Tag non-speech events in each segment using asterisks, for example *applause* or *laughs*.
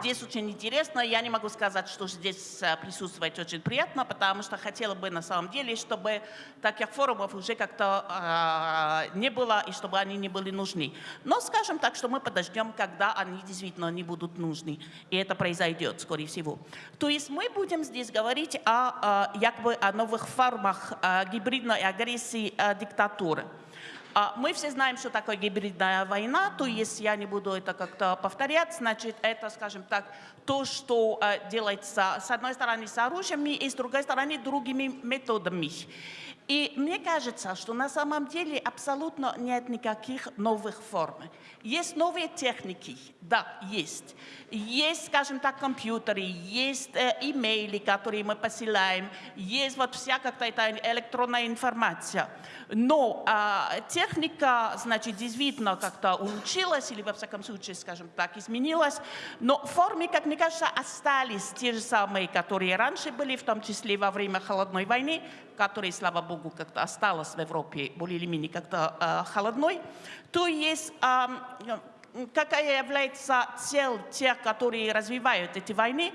Здесь очень интересно. Я не могу сказать, что здесь э, присутствовать очень приятно, потому что хотела бы на самом деле, чтобы таких форумов уже как-то э, не было и чтобы они не были нужны. Но скажем так, что мы подождем, когда они действительно не будут нужны. И это произойдет, скорее всего. То есть мы будем здесь говорить о, о, якобы о новых формах э, гибридной агрессии э, диктатуры. А, мы все знаем, что такое гибридная война, то есть я не буду это как-то повторять, значит, это, скажем так, то, что э, делается с одной стороны с оружиями и с другой стороны другими методами. И мне кажется, что на самом деле абсолютно нет никаких новых форм. Есть новые техники, да, есть. Есть, скажем так, компьютеры, есть э, имейли, которые мы посылаем, есть вот вся какая-то электронная информация. Но э, техника, значит, действительно как-то улучшилась или, во всяком случае, скажем так, изменилась. Но формы, как мне кажется, остались те же самые, которые раньше были, в том числе во время Холодной войны, которые, слава богу, как-то осталась в Европе более или менее как-то э, холодной. То есть э, какая является цель тех, которые развивают эти войны,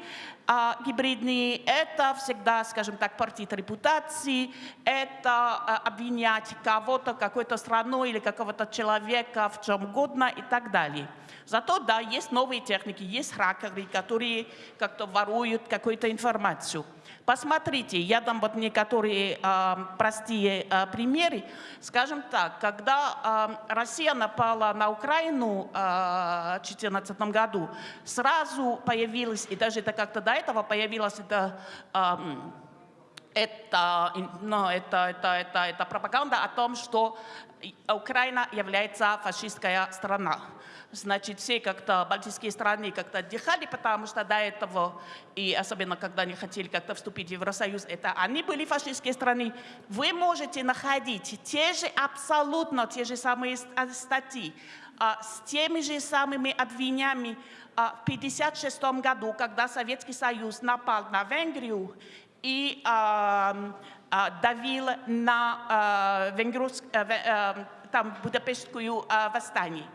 а, гибридные, это всегда, скажем так, портит репутации, это а, обвинять кого-то, какую-то страну или какого-то человека в чем угодно и так далее. Зато, да, есть новые техники, есть хакеры, которые как-то воруют какую-то информацию. Посмотрите, я дам вот некоторые э, простые э, примеры. Скажем так, когда э, Россия напала на Украину в 2014 году, сразу появилась, и даже это как-то до этого появилась это, э, это, ну, это, это, это, это пропаганда о том, что Украина является фашистская страна значит, все как-то балтийские страны как-то отдыхали, потому что до этого, и особенно когда они хотели как-то вступить в Евросоюз, это они были фашистские страны. Вы можете находить те же, абсолютно те же самые а, статьи, а, с теми же самыми обвинениями а, в 1956 году, когда Советский Союз напал на Венгрию и давил на венгерскую, там, Будапештскую восстание.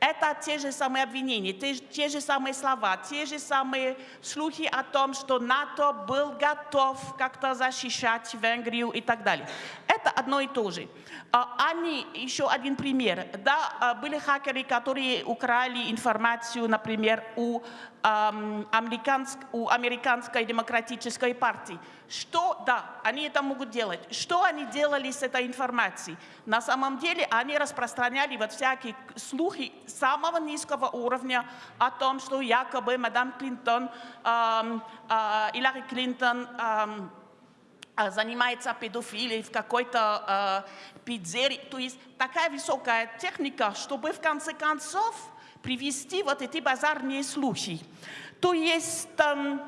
Это те же самые обвинения, те, те же самые слова, те же самые слухи о том, что НАТО был готов как-то защищать Венгрию и так далее. Это одно и то же. А, они, еще один пример, да, а, были хакеры, которые украли информацию, например, у, эм, американск, у американской демократической партии. Что, да, они это могут делать. Что они делали с этой информацией? На самом деле они распространяли вот всякие слухи самого низкого уровня о том, что якобы мадам Клинтон, эм, э, Хиллари Клинтон, эм, занимается педофилией в какой-то э, пиццерии. То есть такая высокая техника, чтобы в конце концов привести вот эти базарные слухи. То есть... Э,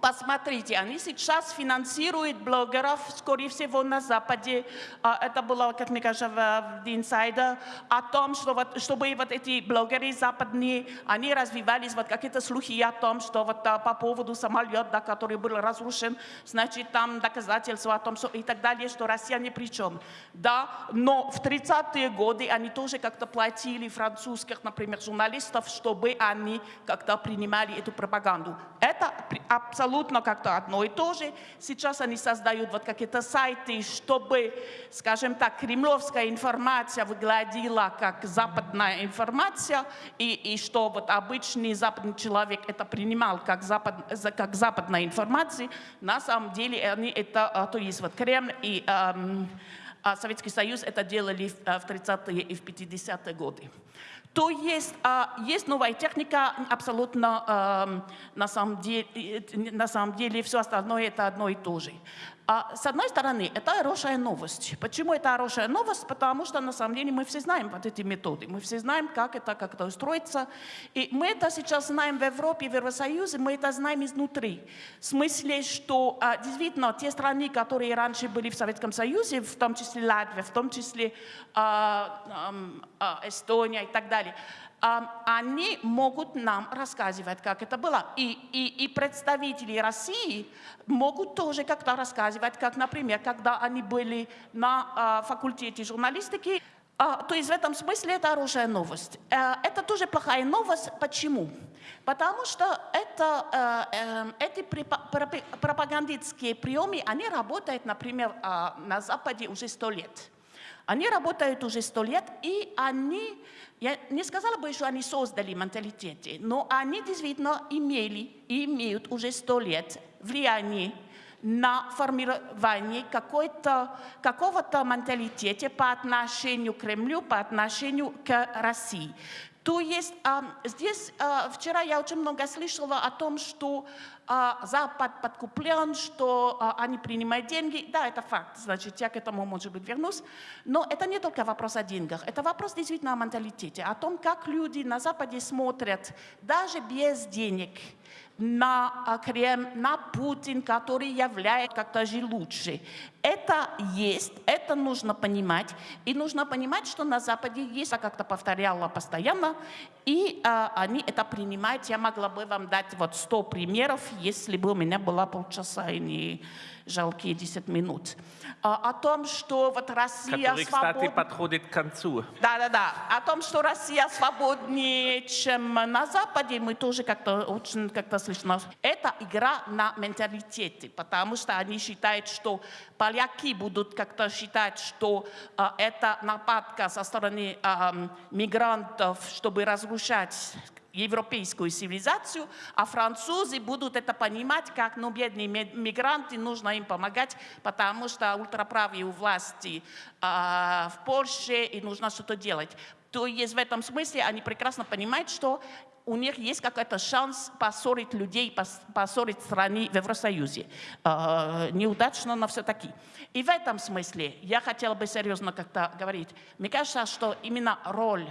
Посмотрите, они сейчас финансируют блогеров, скорее всего, на Западе. А, это было, как мне кажется, в Insider, о том, что вот, чтобы вот эти блогеры западные, они развивались, вот какие-то слухи о том, что вот а, по поводу самолета, который был разрушен, значит, там доказательства о том, что и так далее, что Россия ни при чем. Да, но в 30-е годы они тоже как-то платили французских, например, журналистов, чтобы они как-то принимали эту пропаганду. Это абсолютно абсолютно как-то одно и то же. Сейчас они создают вот какие-то сайты, чтобы, скажем так, кремлевская информация выглядела как западная информация, и, и что вот обычный западный человек это принимал как, запад, как западная информация. На самом деле они это, а, то есть вот Кремль и эм, Советский Союз это делали в 30-е и в 50-е годы то есть, а, есть новая техника, абсолютно а, на, самом деле, на самом деле все остальное это одно и то же. А, с одной стороны, это хорошая новость. Почему это хорошая новость? Потому что на самом деле мы все знаем вот эти методы, мы все знаем, как это как это устроится. И мы это сейчас знаем в Европе, в Евросоюзе, мы это знаем изнутри. В смысле, что а, действительно те страны, которые раньше были в Советском Союзе, в том числе Латвия, в том числе а, а, Эстония и так далее, они могут нам рассказывать, как это было. И, и, и представители России могут тоже как-то рассказывать, как, например, когда они были на факультете журналистики, то есть в этом смысле это хорошая новость. Э, это тоже плохая новость. Почему? Потому что это, э, э, эти пропагандистские приемы, они работают, например, э, на Западе уже сто лет. Они работают уже сто лет, и они, я не сказала бы, что они создали менталитет, но они действительно имели и имеют уже сто лет влияние на формирование какого-то менталитета по отношению к Кремлю, по отношению к России. То есть а, здесь а, вчера я очень много слышала о том, что Запад подкуплен, что а, они принимают деньги. Да, это факт, значит, я к этому, может быть, вернусь. Но это не только вопрос о деньгах, это вопрос действительно о менталитете, о том, как люди на Западе смотрят даже без денег на а, Кремль, на Путин, который является как-то же лучше. Это есть, это нужно понимать. И нужно понимать, что на Западе есть, я как-то повторяла постоянно, и а, они это принимают. Я могла бы вам дать вот 100 примеров, если бы у меня было полчаса и не жалкие 10 минут. А, о том, что вот Россия который, кстати, свободна. подходит к концу. Да, да, да. О том, что Россия свободнее, чем на Западе, мы тоже как-то очень как-то слышно. Это игра на менталитете, потому что они считают, что поляки будут как-то считать, что а, это нападка со стороны а, мигрантов, чтобы разрушать европейскую цивилизацию, а французы будут это понимать, как ну, бедные ми- мигранты, нужно им помогать, потому что ультраправые у власти а, в Польше, и нужно что-то делать. То есть в этом смысле они прекрасно понимают, что у них есть какой-то шанс поссорить людей, пос- поссорить страны в Евросоюзе. Э, неудачно, но все-таки. И в этом смысле я хотела бы серьезно как-то говорить. Мне кажется, что именно роль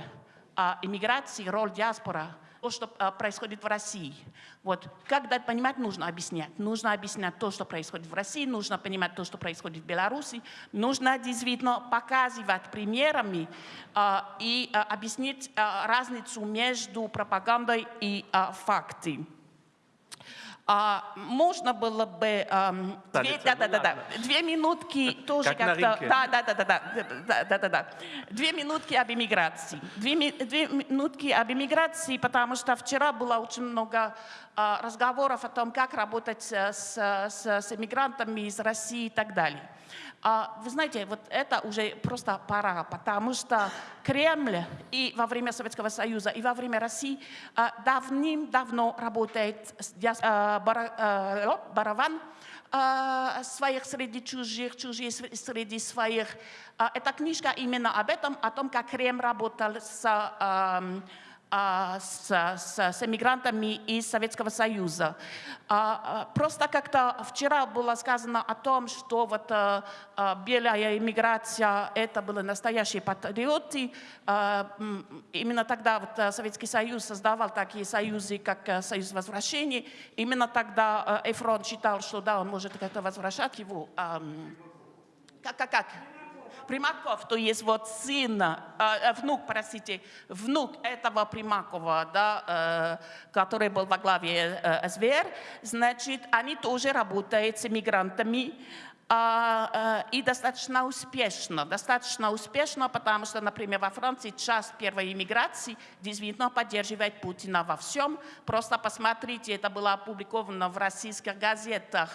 а, иммиграции, роль диаспора, то, что а, происходит в России. Вот. Когда понимать, нужно объяснять. Нужно объяснять то, что происходит в России, нужно понимать то, что происходит в Беларуси. Нужно действительно показывать примерами а, и а, объяснить разницу между пропагандой и фактами. А, можно было бы ам, две, да, да, да, да, две минутки *laughs* тоже Как как-то, рынке. да, да, да, да, да, да, да, да, две минутки об иммиграции, две, две минутки об иммиграции, потому что вчера было очень много а, разговоров о том, как работать э, с, с, с иммигрантами из России и так далее. А, Вы знаете, вот это уже просто пора, потому что Кремль и во время Советского Союза, и во время России а, давным-давно работает с диас- бара- а, о, барабан а, своих среди чужих, чужие сре- среди своих. А, Эта книжка именно об этом, о том, как Кремль работал с а, с, с, с эмигрантами из Советского Союза. А, а, Просто как-то вчера было сказано о том, что вот а, а, белая иммиграция это были настоящие патриоты. А, м, Именно тогда вот а, Советский Союз создавал такие союзы, как а, Союз возвращения. Именно тогда а, Эфрон считал, что да, он может как-то возвращать его. ам, Как, как, как? Примаков, то есть вот сын, э, э, внук, простите, внук этого Примакова, да, э, который был во главе э, СВР, значит, они тоже работают с мигрантами, а, э, и достаточно успешно. Достаточно успешно, потому что, например, во Франции часть первой иммиграции действительно поддерживает Путина во всем. Просто посмотрите, это было опубликовано в российских газетах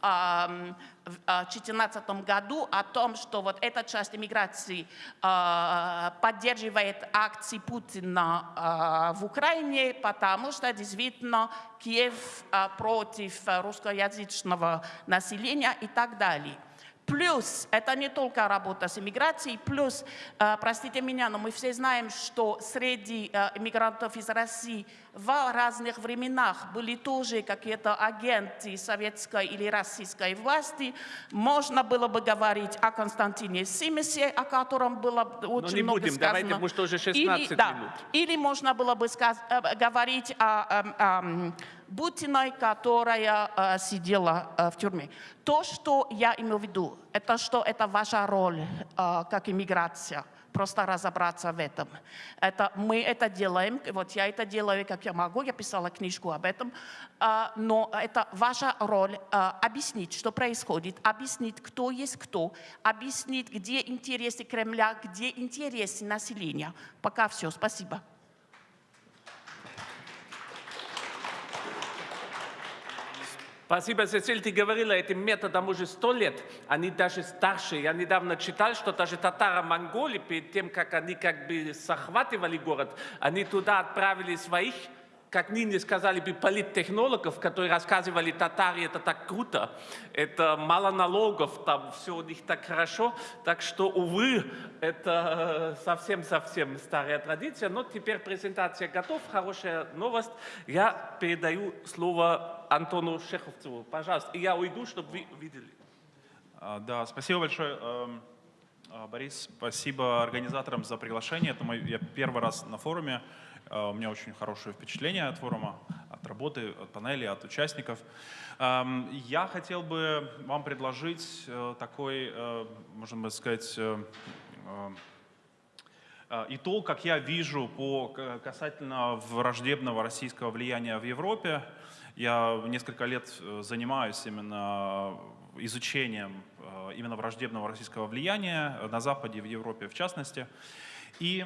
2014 году о том, что вот эта часть иммиграции а, поддерживает акции Путина а, в Украине, потому что действительно Киев а, против а, русскоязычного населения и так далее. Плюс, это не только работа с иммиграцией, плюс, простите меня, но мы все знаем, что среди иммигрантов из России в разных временах были тоже какие-то агенты советской или российской власти. Можно было бы говорить о Константине Симесе, о котором было очень не много будем, сказано. давайте, потому что уже Или- 16 да, минут. или можно было бы сказ- э, говорить о, эм, эм, Бутиной, которая э, сидела э, в тюрьме. То, что я имею в виду, это что это ваша роль э, как иммиграция. Просто разобраться в этом. Это, мы это делаем, вот я это делаю, как я могу, я писала книжку об этом, а, но это ваша роль а, объяснить, что происходит, объяснить, кто есть кто, объяснить, где интересы Кремля, где интересы населения. Пока все, спасибо. Спасибо, Сесиль. Ты говорила, этим методом уже сто лет. Они даже старше. Я недавно читал, что даже татаро-монголи, перед тем, как они как бы захватывали город, они туда отправили своих как ныне сказали бы, политтехнологов, которые рассказывали, татаре это так круто, это мало налогов, там все у них так хорошо, так что, увы, это совсем-совсем старая традиция, но теперь презентация готова, хорошая новость. Я передаю слово Антону Шеховцеву, пожалуйста, и я уйду, чтобы вы видели. А, Да, спасибо большое, эм, а, Борис. Спасибо организаторам за приглашение. Это мой, я первый раз на форуме. А, У меня очень хорошее впечатление от форума, от работы, от панели, от участников. Я хотел бы вам предложить э, такой, э, можно сказать, э, итог, как я вижу, по касательно враждебного российского влияния в Европе. Я несколько лет занимаюсь именно изучением именно враждебного российского влияния на Западе, в Европе в частности. И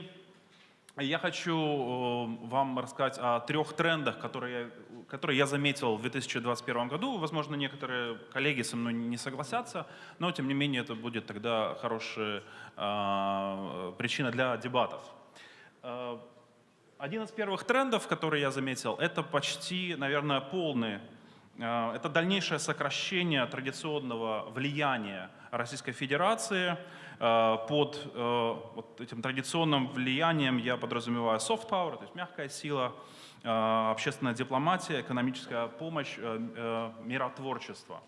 я хочу э, вам рассказать о трех трендах, которые я, которые я заметил в 2021 году. Возможно, некоторые коллеги со мной не согласятся, но тем не менее это будет тогда хорошая э, причина для дебатов. Э, Один из первых трендов, который я заметил, это почти, наверное, полный, э, это дальнейшее сокращение традиционного влияния Российской Федерации. Э, Под э, вот этим традиционным влиянием я подразумеваю soft power, то есть мягкая сила, э, общественная дипломатия, экономическая помощь, миротворчество.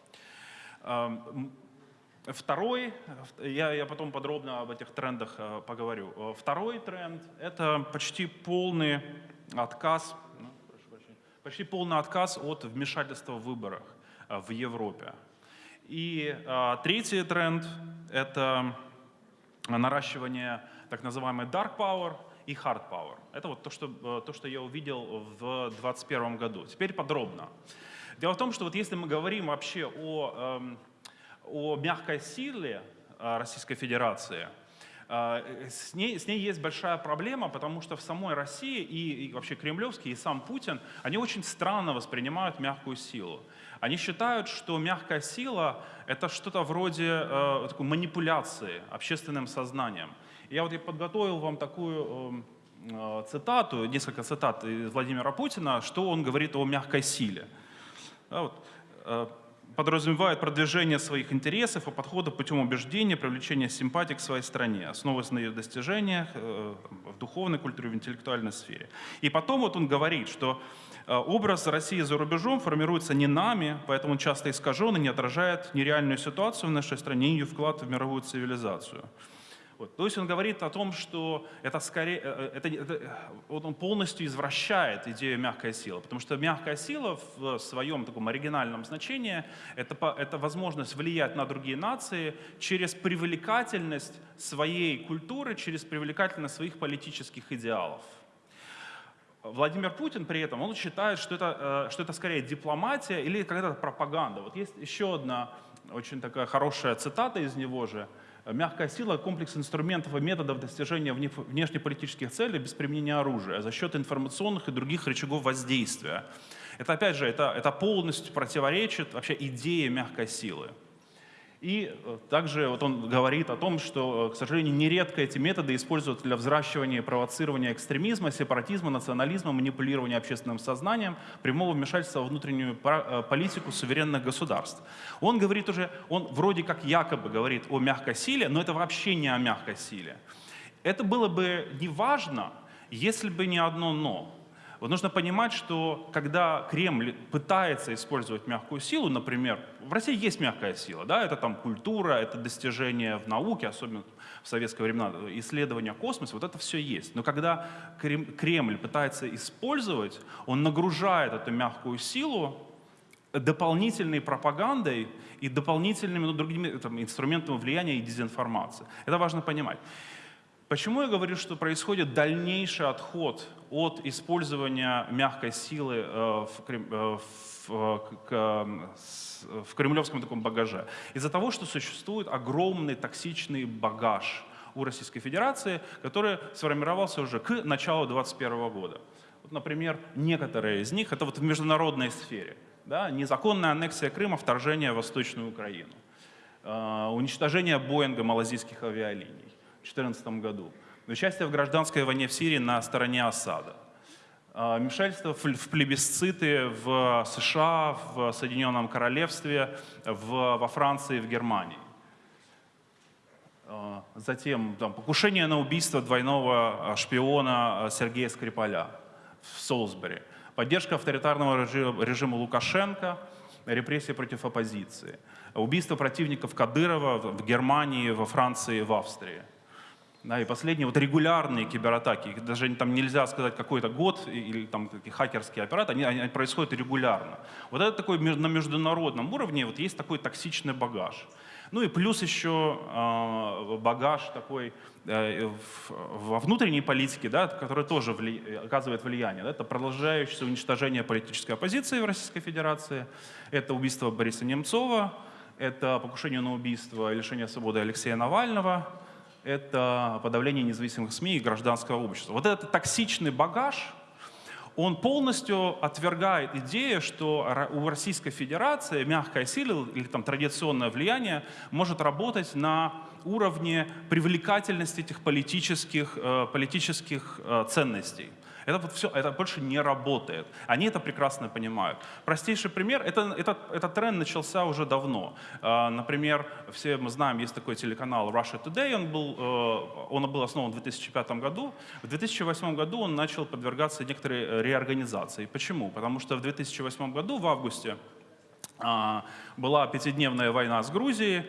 Второй, я, я потом подробно об этих трендах поговорю. Второй тренд – это почти полный отказ, ну, почти полный отказ от вмешательства в выборах в Европе. И третий тренд – это наращивание так называемой dark power и hard power. Это вот то, что, э, то, что я увидел в 2021 году. Теперь подробно. Дело в том, что вот если мы говорим вообще о, эм, о мягкой силе э, Российской Федерации, э, с ней, с ней есть большая проблема, потому что в самой России и, и вообще кремлевские, и сам Путин, они очень странно воспринимают мягкую силу. Они считают, что мягкая сила — это что-то вроде э, такой манипуляции общественным сознанием. Я вот и подготовил вам такую э, э, цитату, несколько цитат из Владимира Путина, что он говорит о мягкой силе. Да, вот, э, подразумевает продвижение своих интересов и подхода путем убеждения, привлечения симпатий к своей стране, основываясь на ее достижениях э, в духовной культуре, в интеллектуальной сфере. И потом вот он говорит, что э, образ России за рубежом формируется не нами, поэтому он часто искажен и не отражает нереальную ситуацию в нашей стране и ее вклад в мировую цивилизацию. Вот. То есть он говорит о том, что это скорее, э, это, это- вот он полностью извращает идею мягкой силы, потому что мягкая сила в своем таком оригинальном значении это, это возможность влиять на другие нации через привлекательность своей культуры, через привлекательность своих политических идеалов. Владимир Путин при этом, он считает, что это, э, что это скорее дипломатия или какая-то пропаганда. Вот есть еще одна очень такая хорошая цитата из него же. «Мягкая сила – комплекс инструментов и методов достижения вне- внешнеполитических целей без применения оружия за счет информационных и других рычагов воздействия». Это, опять же, это, это полностью противоречит вообще идее мягкой силы. И э, также вот он говорит о том, что, э, к сожалению, нередко эти методы используют для взращивания и провоцирования экстремизма, сепаратизма, национализма, манипулирования общественным сознанием, прямого вмешательства во внутреннюю э, политику суверенных государств. Он говорит уже, он вроде как якобы говорит о мягкой силе, но это вообще не о мягкой силе. Это было бы не важно, если бы не одно «но». Вот нужно понимать, что когда Кремль пытается использовать мягкую силу, например, в России есть мягкая сила, да, это там культура, это достижения в науке, особенно в советское времена, исследования космоса, вот это все есть. Но когда Крем- Кремль пытается использовать, он нагружает эту мягкую силу дополнительной пропагандой и дополнительными ну, другими там, инструментами влияния и дезинформации. Это важно понимать. Почему я говорю, что происходит дальнейший отход от использования мягкой силы э, в, э, в, э, в кремлевском таком багаже? Из-за того, что существует огромный токсичный багаж у Российской Федерации, который сформировался уже к началу 2021 года. Вот, например, некоторые из них, это вот в международной сфере. да, незаконная аннексия Крыма, вторжение в Восточную Украину, э, уничтожение Боинга малазийских авиалиний в 2014 году, участие в гражданской войне в Сирии на стороне Асада, э, вмешательство в плебисциты в США, в Соединенном Королевстве, в, во Франции, в Германии. Э, Затем там, покушение на убийство двойного э, шпиона Сергея Скрипаля в Солсбери. Поддержка авторитарного режима, Лукашенко, репрессии против оппозиции. Убийство противников Кадырова в Германии, во Франции, в Австрии. Да, и последние, вот регулярные кибератаки, даже там нельзя сказать какой-то год или там такие хакерские операции, они, они происходят регулярно. Вот это такой на международном уровне вот есть такой токсичный багаж. Ну и плюс еще э, багаж такой э, в- во внутренней политике, да, который тоже вли- оказывает влияние. Да, это продолжающееся уничтожение политической оппозиции в Российской Федерации, это убийство Бориса Немцова, это покушение на убийство и лишение свободы Алексея Навального, это подавление независимых СМИ и гражданского общества. Вот этот токсичный багаж, он полностью отвергает идею, что у Российской Федерации мягкая сила или там традиционное влияние может работать на уровне привлекательности этих политических, э, политических э, ценностей. Это вот все, это больше не работает. Они это прекрасно понимают. Простейший пример, это, этот, этот тренд начался уже давно. Э, Например, все мы знаем, есть такой телеканал Russia Today, он был, э, он был основан в 2005 году. В 2008 году он начал подвергаться некоторой э, реорганизации. Почему? Потому что в 2008 году, в августе, а, была пятидневная война с Грузией,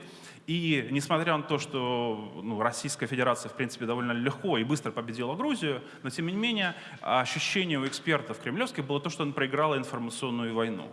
и несмотря на то, что ну, Российская Федерация, в принципе, довольно легко и быстро победила Грузию, но тем не менее ощущение у экспертов кремлевских было то, что он проиграла информационную войну.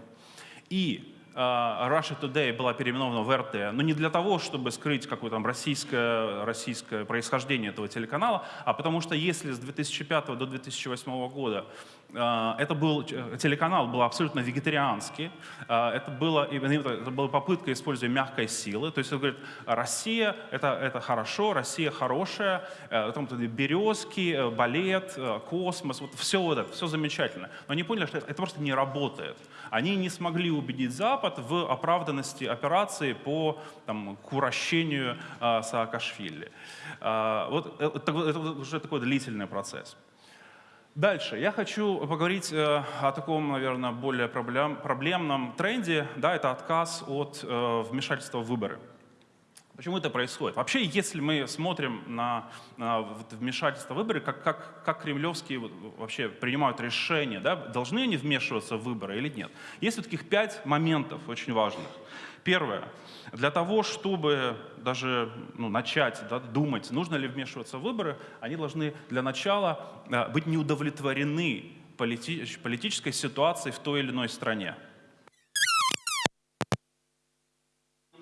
И э, Russia Today была переименована в РТ, но не для того, чтобы скрыть какое-то там российское, российское происхождение этого телеканала, а потому что если с 2005 до 2008 года это был э, телеканал был абсолютно вегетарианский, э, это, было, именно это была попытка использования мягкой силы, то есть он говорит, Россия это, это хорошо, Россия хорошая, э, там березки, э, балет, космос, вот все вот это, все замечательно. Но они поняли, что это, просто не работает. Они не смогли убедить Запад в оправданности операции по там, к э, Саакашвили. Вот это, это уже такой длительный процесс. Дальше. Я хочу поговорить э, о таком, наверное, более проблем, проблемном тренде. Да, это отказ от э, вмешательства в выборы. Почему это происходит? Вообще, если мы смотрим на, на вмешательство в выборы, как, как, как кремлевские вообще принимают решения, да, должны они вмешиваться в выборы или нет? Есть вот таких пять моментов очень важных. Первое. Для того, чтобы даже ну, начать да, думать, нужно ли вмешиваться в выборы, они должны для начала э, быть не удовлетворены полити- политической ситуацией в той или иной стране.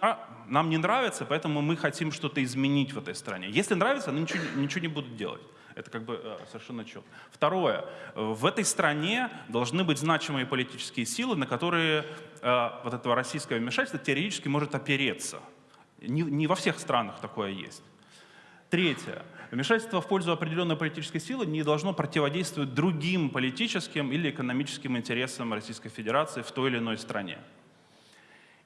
А, Нам не нравится, поэтому мы хотим что-то изменить в этой стране. Если нравится, они ничего, ничего не будут делать. Это как бы э, совершенно четко. Второе. В этой стране должны быть значимые политические силы, на которые э, вот этого российского вмешательства теоретически может опереться. Не, не во всех странах такое есть. Третье. Вмешательство в пользу определенной политической силы не должно противодействовать другим политическим или экономическим интересам Российской Федерации в той или иной стране.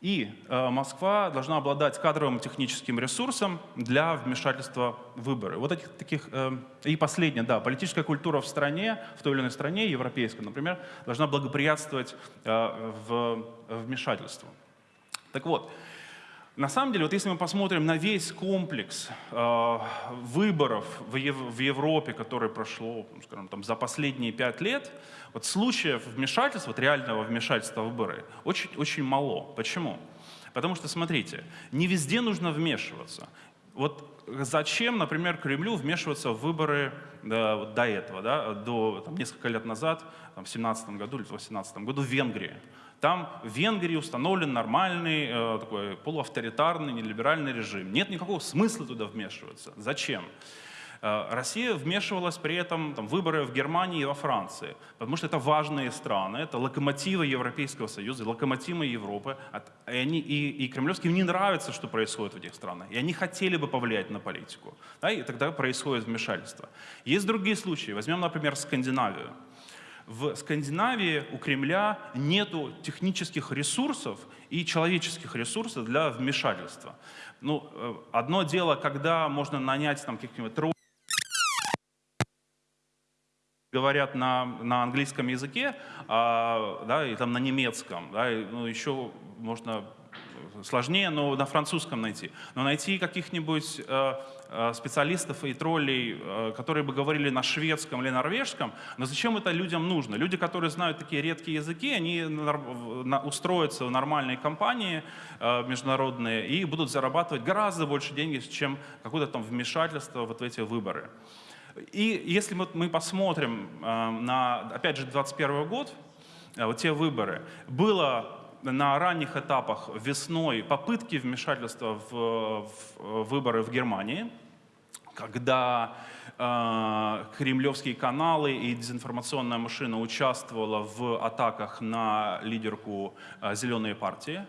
И э, Москва должна обладать кадровым техническим ресурсом для вмешательства в выборы. Вот этих таких... э, и последнее, да, политическая культура в стране, в той или иной стране, европейской, например, должна благоприятствовать э, вмешательству. Так вот, на самом деле, вот если мы посмотрим на весь комплекс э, выборов в, Ев- в Европе, который прошло, ну, скажем, там, за последние пять лет, вот случаев вмешательства, вот реального вмешательства в выборы, очень, очень мало. Почему? Потому что, смотрите, не везде нужно вмешиваться. Вот зачем, например, Кремлю вмешиваться в выборы да, вот до этого, да, до там, несколько лет назад, там, в 17 году или в 18 году в Венгрии? Там в Венгрии установлен нормальный, э, такой полуавторитарный, нелиберальный режим. Нет никакого смысла туда вмешиваться. Зачем? Э, Россия вмешивалась при этом там, выборы в Германии и во Франции, потому что это важные страны, это локомотивы Европейского Союза, локомотивы Европы. И, они, и, и кремлевским не нравится, что происходит в этих странах. И они хотели бы повлиять на политику. Да, и тогда происходит вмешательство. Есть другие случаи. Возьмем, например, Скандинавию. В Скандинавии у Кремля нету технических ресурсов и человеческих ресурсов для вмешательства. Ну, э, одно дело, когда можно нанять там каких-нибудь говорят на, на английском языке, а, да, и там на немецком, да, и, ну, еще можно сложнее, но на французском найти. Но найти каких-нибудь э, э, специалистов и троллей, э, которые бы говорили на шведском или норвежском, но зачем это людям нужно? Люди, которые знают такие редкие языки, они устроятся в нормальные компании международные и будут зарабатывать гораздо больше денег, чем какое-то там вмешательство вот в эти выборы. И если мы посмотрим на, опять же, 2021 год, вот те выборы, было на ранних этапах весной попытки вмешательства в, в выборы в Германии, когда э, кремлевские каналы и дезинформационная машина участвовала в атаках на лидерку э, «Зеленой партии».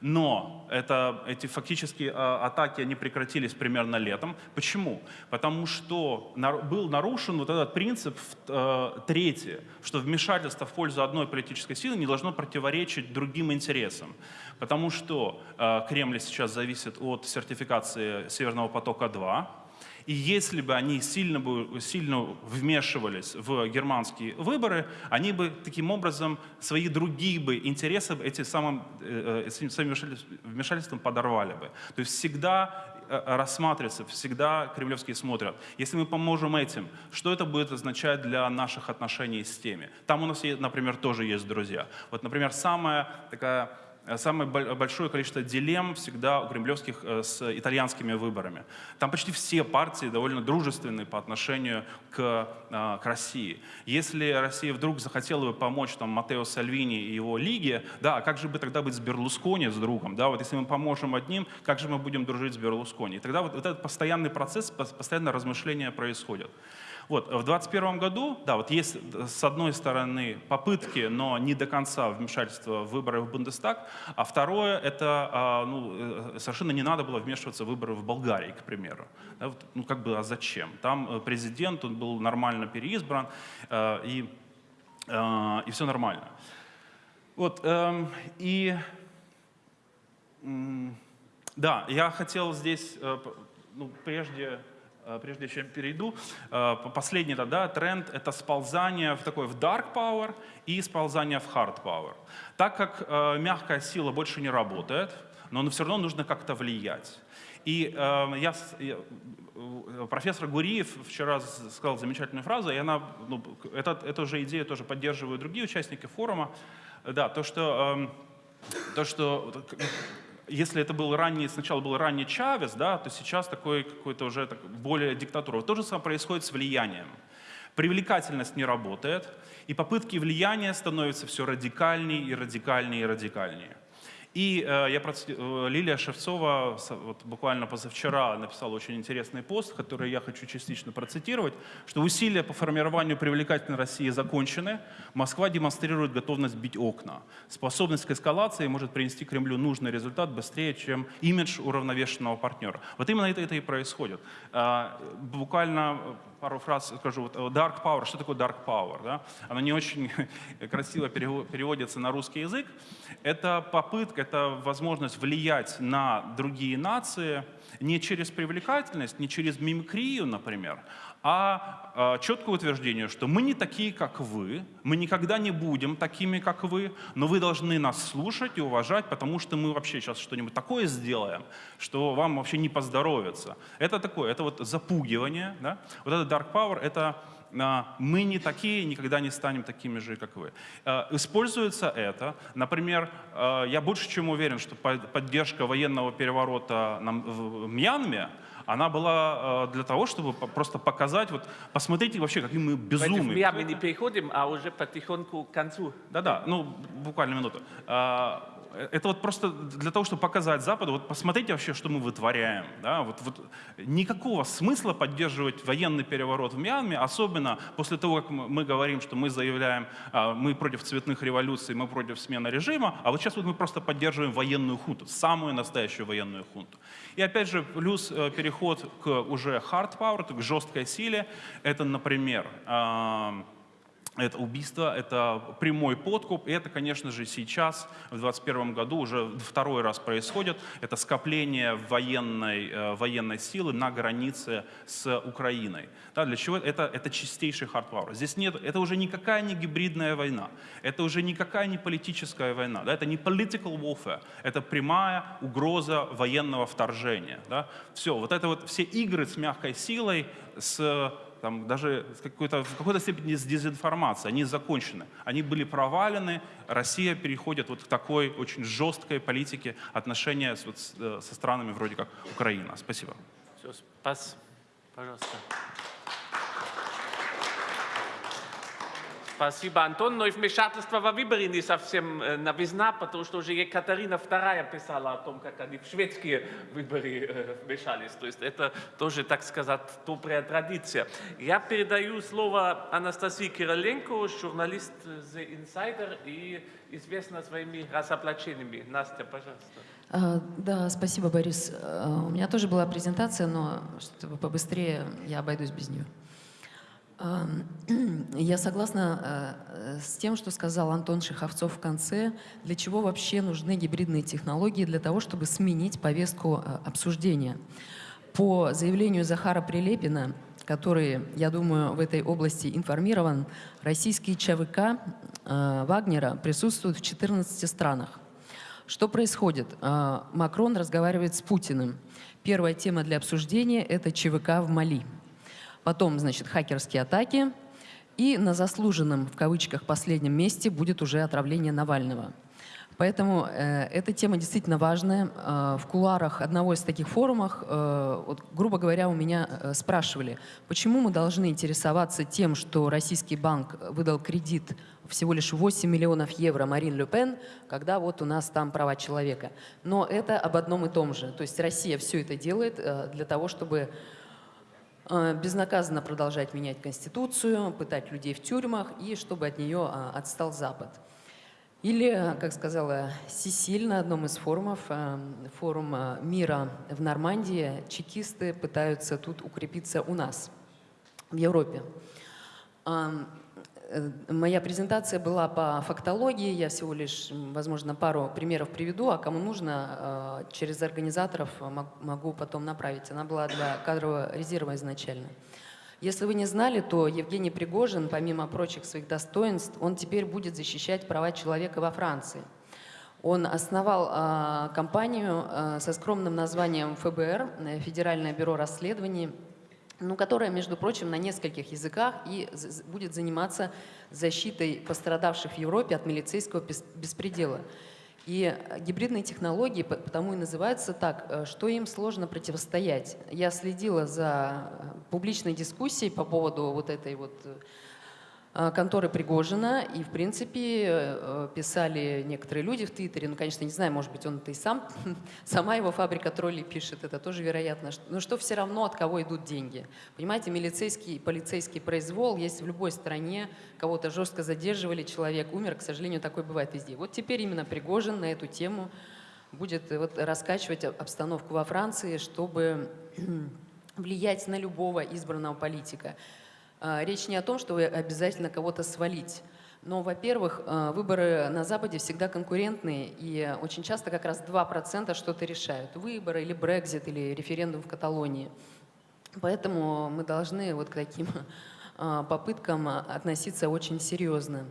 Но это, эти фактически э, атаки они прекратились примерно летом. Почему? Потому что был нарушен вот этот принцип э, третий, что вмешательство в пользу одной политической силы не должно противоречить другим интересам. Потому что э, Кремль сейчас зависит от сертификации Северного потока-2, и если бы они сильно, бы, сильно вмешивались в германские выборы, они бы таким образом свои другие бы интересы эти самым, э, э, этим своим вмешательством- подорвали бы. То есть всегда э, рассматривается, всегда кремлевские смотрят. Если мы поможем этим, что это будет означать для наших отношений с теми? Там у нас, например, тоже есть друзья. Вот, например, самая такая Э, Самое бо- большое количество дилемм всегда у кремлевских э, с итальянскими выборами. Там почти все партии довольно дружественные по отношению к, э, к России. Если Россия вдруг захотела бы помочь там, Матео Сальвини и его лиге, да, а как же бы тогда быть с Берлускони, с другом? Да? Вот если мы поможем одним, как же мы будем дружить с Берлускони? И тогда вот, вот этот постоянный процесс, пос- постоянное размышления происходят. Вот, в 2021 году, да, вот есть э, с одной стороны попытки, но не до конца вмешательства в выборы в Бундестаг, а второе, это а, ну, э, совершенно не надо было вмешиваться в выборы в Болгарии, к примеру. Да, вот, ну как бы, а зачем? Там э, президент, он был нормально переизбран, и, и все нормально. Вот, эм, и Да, я хотел здесь, ну, прежде, прежде чем перейду, э, по- последний да, да, тренд — это сползание в такой в dark power и сползание в hard power. Так как э, мягкая сила больше не работает, но все равно нужно как-то влиять. И э, я, э, профессор Гуриев вчера сказал замечательную фразу, и она, ну, это, эту же идею тоже поддерживают другие участники форума. Да, то, что эм, то, что если это был ранний, сначала был ранний Чавес, да, то сейчас такой какой-то уже так, более диктатура. То же самое происходит с влиянием. Привлекательность не работает, и попытки влияния становятся все радикальнее и радикальнее и радикальнее. И э, я проц- э, Лилия Шевцова вот, буквально позавчера написала очень интересный пост, который я хочу частично процитировать, что усилия по формированию привлекательной России закончены. Москва демонстрирует готовность бить окна. Способность к эскалации может принести Кремлю нужный результат быстрее, чем имидж уравновешенного партнера. Вот именно это, это и происходит. А, Буквально пару фраз скажу. Вот, э, Dark power. Что такое dark power? Да? Оно не очень *laughs* красиво перево- переводится на русский язык. Это попытка, это возможность влиять на другие нации не через привлекательность, не через мимикрию, например, а э, четкое утверждение, что мы не такие, как вы, мы никогда не будем такими, как вы, но вы должны нас слушать и уважать, потому что мы вообще сейчас что-нибудь такое сделаем, что вам вообще не поздоровится. Это такое, это вот запугивание, да? вот это dark power, это а, мы не такие, никогда не станем такими же, как вы. Э, Используется это, например, я больше чем уверен, что по- поддержка военного переворота в Мьянме, она была э, для того, чтобы просто показать, вот, посмотрите вообще, какие мы безумные. Миами не переходим, а уже потихоньку к концу. Да-да, ну, буквально минуту. А, Это вот просто для того, чтобы показать Западу, вот посмотрите вообще, что мы вытворяем. Да? Вот, вот никакого смысла поддерживать военный переворот в Мьянме, особенно после того, как мы мы говорим, что мы заявляем, а, мы против цветных революций, мы против смены режима, а вот сейчас вот мы просто поддерживаем военную хунту, самую настоящую военную хунту. И опять же, плюс э, переход к уже hard power, к жесткой силе, это, например, это убийство, это прямой подкуп. И это, конечно же, сейчас, в 2021 году, уже второй раз происходит. Это скопление военной, э, военной силы на границе с Украиной. Да, для чего? Это, это чистейший power. Здесь нет, это уже никакая не гибридная война. Это уже никакая не политическая война. Да, это не political warfare. Это прямая угроза военного вторжения. Да. Все, вот это вот все игры с мягкой силой, с там, даже в какой-то степени с дезинформацией, они закончены. Они были провалены, Россия переходит вот к такой очень жесткой политике отношения с, вот, э, со странами вроде как Украина. Спасибо. Все, спас. Пожалуйста. Спасибо, Антон. Но и вмешательство во выборы не совсем э, новизна, потому что уже Екатерина II писала о том, как они в шведские выборы э, вмешались. То есть это тоже, так сказать, добрая традиция. Я передаю слово Анастасии Кироленко, журналист The Insider и известна своими разоблачениями. Настя, пожалуйста. А, Да, спасибо, Борис. А, У меня тоже была презентация, но чтобы побыстрее я обойдусь без нее. *clears throat* Я согласна а, с тем, что сказал Антон Шиховцов в конце. Для чего вообще нужны гибридные технологии? Для того, чтобы сменить повестку а, обсуждения. По заявлению Захара Прилепина, который, я думаю, в этой области информирован, российские ЧВК а, Вагнера присутствуют в 14 странах. Что происходит? Макрон разговаривает с Путиным. Первая тема для обсуждения – это ЧВК в Мали. Потом, значит, хакерские атаки. И на заслуженном, в кавычках, последнем месте будет уже отравление Навального. Поэтому э, эта тема действительно важная. Э, в кулуарах одного из таких форумов, э, вот, грубо говоря, у меня э, спрашивали, почему мы должны интересоваться тем, что российский банк выдал кредит всего лишь 8 миллионов евро Марин Ле Пен, когда вот у нас там права человека. Но это об одном и том же. То есть Россия все это делает э, для того, чтобы безнаказанно продолжать менять Конституцию, пытать людей в тюрьмах и чтобы от нее э, отстал Запад. Или, э, как сказала Сисиль на одном из форумов, э, форум э, мира в Нормандии, чекисты пытаются тут укрепиться у нас, в Европе. Э, Моя презентация была по фактологии, я всего лишь, возможно, пару примеров приведу, а кому нужно, э, через организаторов э, мог- могу потом направить. Она была для кадрового резерва изначально. Если вы не знали, то Евгений Пригожин, помимо прочих своих достоинств, он теперь будет защищать права человека во Франции. Он основал а, компанию со скромным названием ФБР, э, Федеральное бюро расследований, ну, которая, между прочим, на нескольких языках и будет заниматься защитой пострадавших в Европе от милицейского бес- беспредела. И э, гибридные технологии по- потому и называются так, э, что им сложно противостоять. Я следила за э, публичной дискуссией по поводу вот этой вот конторы Пригожина, и, в принципе, э, писали некоторые люди в Твиттере, ну, конечно, не знаю, может быть, он это и сам, *laughs* сама его фабрика троллей пишет, это тоже вероятно, но что все равно, от кого идут деньги. Понимаете, милицейский полицейский произвол есть в любой стране, кого-то жестко задерживали, человек умер, к сожалению, такое бывает везде. Вот теперь именно Пригожин на эту тему будет э, вот раскачивать об- обстановку во Франции, чтобы *clears throat* влиять на любого избранного политика. А, Речь не о том, что вы обязательно кого-то свалить. Но, во-первых, э, выборы на Западе всегда конкурентные, и очень часто как раз 2% что-то решают. Выборы или Брекзит, или референдум в Каталонии. Поэтому мы должны вот к таким а, попыткам а, относиться очень серьезно.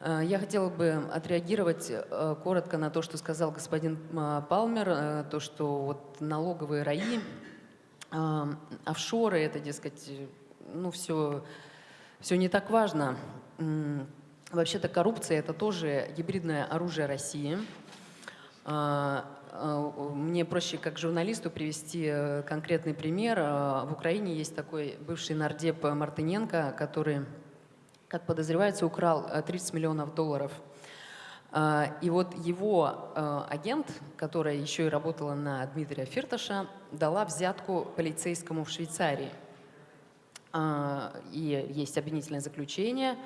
Я хотела бы отреагировать коротко на то, что сказал господин а, Палмер, то, что вот налоговые раи, а, офшоры, это, дескать, ну, все, все не так важно. Вообще-то коррупция – это тоже гибридное оружие России. А, а, Мне проще как журналисту привести э, конкретный пример. А, В Украине есть такой бывший нардеп Мартыненко, который, как подозревается, украл э, 30 миллионов долларов. И вот его э, агент, которая еще и работала на Дмитрия Фирташа, дала взятку полицейскому в Швейцарии. А, И есть обвинительное заключение,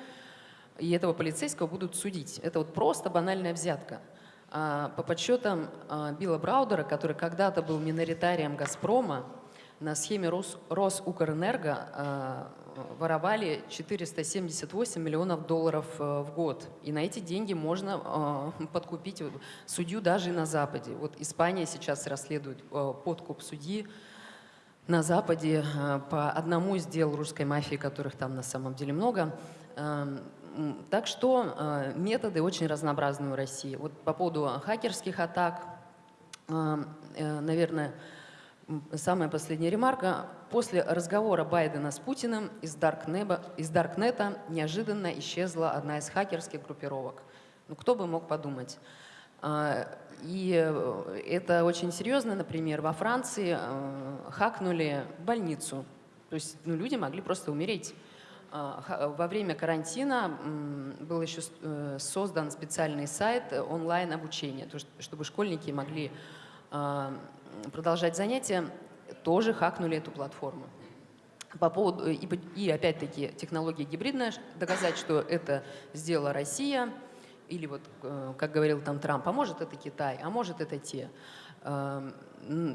и этого полицейского будут судить. Это вот просто банальная взятка. А, По подсчетам а, Билла Браудера, который когда-то был миноритарием «Газпрома», на схеме Рос, Росукрэнерго воровали 478 миллионов долларов э, в год. И на эти деньги можно подкупить судью даже на Западе. Вот Испания сейчас расследует э, подкуп судьи на Западе э, по одному из дел русской мафии, которых там на самом деле много. Эм, Так что э, методы очень разнообразны у России. Вот по поводу хакерских атак, э, наверное, самая последняя ремарка. После разговора Байдена с Путиным из, Даркнеба, из Даркнета неожиданно исчезла одна из хакерских группировок. Ну, кто бы мог подумать? И э, это очень серьезно, например, во Франции э, хакнули больницу. То есть ну, люди могли просто умереть. Ха- Во время карантина был еще э, создан специальный сайт э, онлайн-обучения, чтобы школьники могли продолжать занятия, тоже хакнули эту платформу. По поводу, и, опять-таки технология гибридная, доказать, что это сделала Россия, или вот, э, как говорил там Трамп, а может это Китай, а может это те. Эм,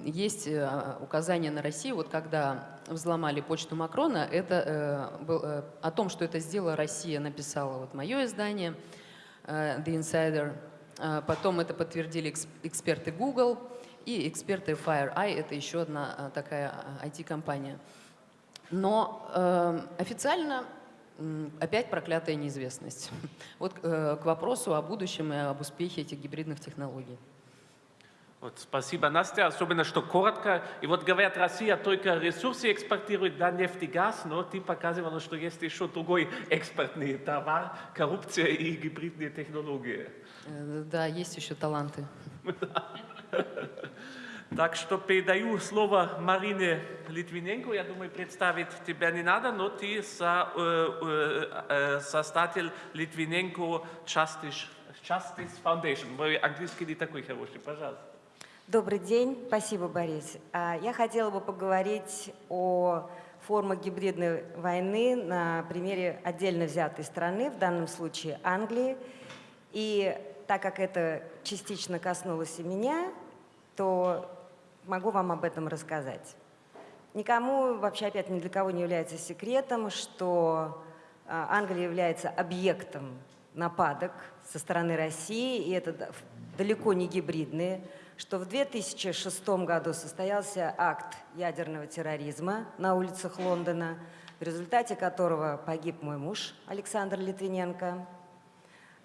Есть э, указание на Россию, вот когда взломали почту Макрона, это э, был, о том, что это сделала Россия, написала вот мое издание The Insider. Потом это подтвердили экс- эксперты Google и эксперты FireEye, это еще одна такая IT-компания. Но э, официально опять проклятая неизвестность. *laughs* Вот э, к вопросу о будущем и об успехе этих гибридных технологий. Вот, спасибо, Настя, особенно, что коротко. И вот говорят, Россия только ресурсы экспортирует, да, нефть и газ, но ты показывала, что есть еще другой экспортный товар, коррупция и гибридные технологии. Э, Да, есть еще таланты. *laughs* Так что передаю слово Марине Литвиненко. Я думаю, представить тебя не надо, но ты со, э, э, э, создатель Литвиненко Justice, Justice Foundation. Мой английский не такой хороший, пожалуйста. Добрый день, спасибо, Борис. А, Я хотела бы поговорить о формах гибридной войны на примере отдельно взятой страны, в данном случае Англии. И так как это частично коснулось и меня, то могу вам об этом рассказать. Никому, вообще опять ни для кого не является секретом, что а, Англия является объектом нападок со стороны России, и это да- далеко не гибридные, что в 2006 году состоялся акт ядерного терроризма на улицах Лондона, в результате которого погиб мой муж Александр Литвиненко.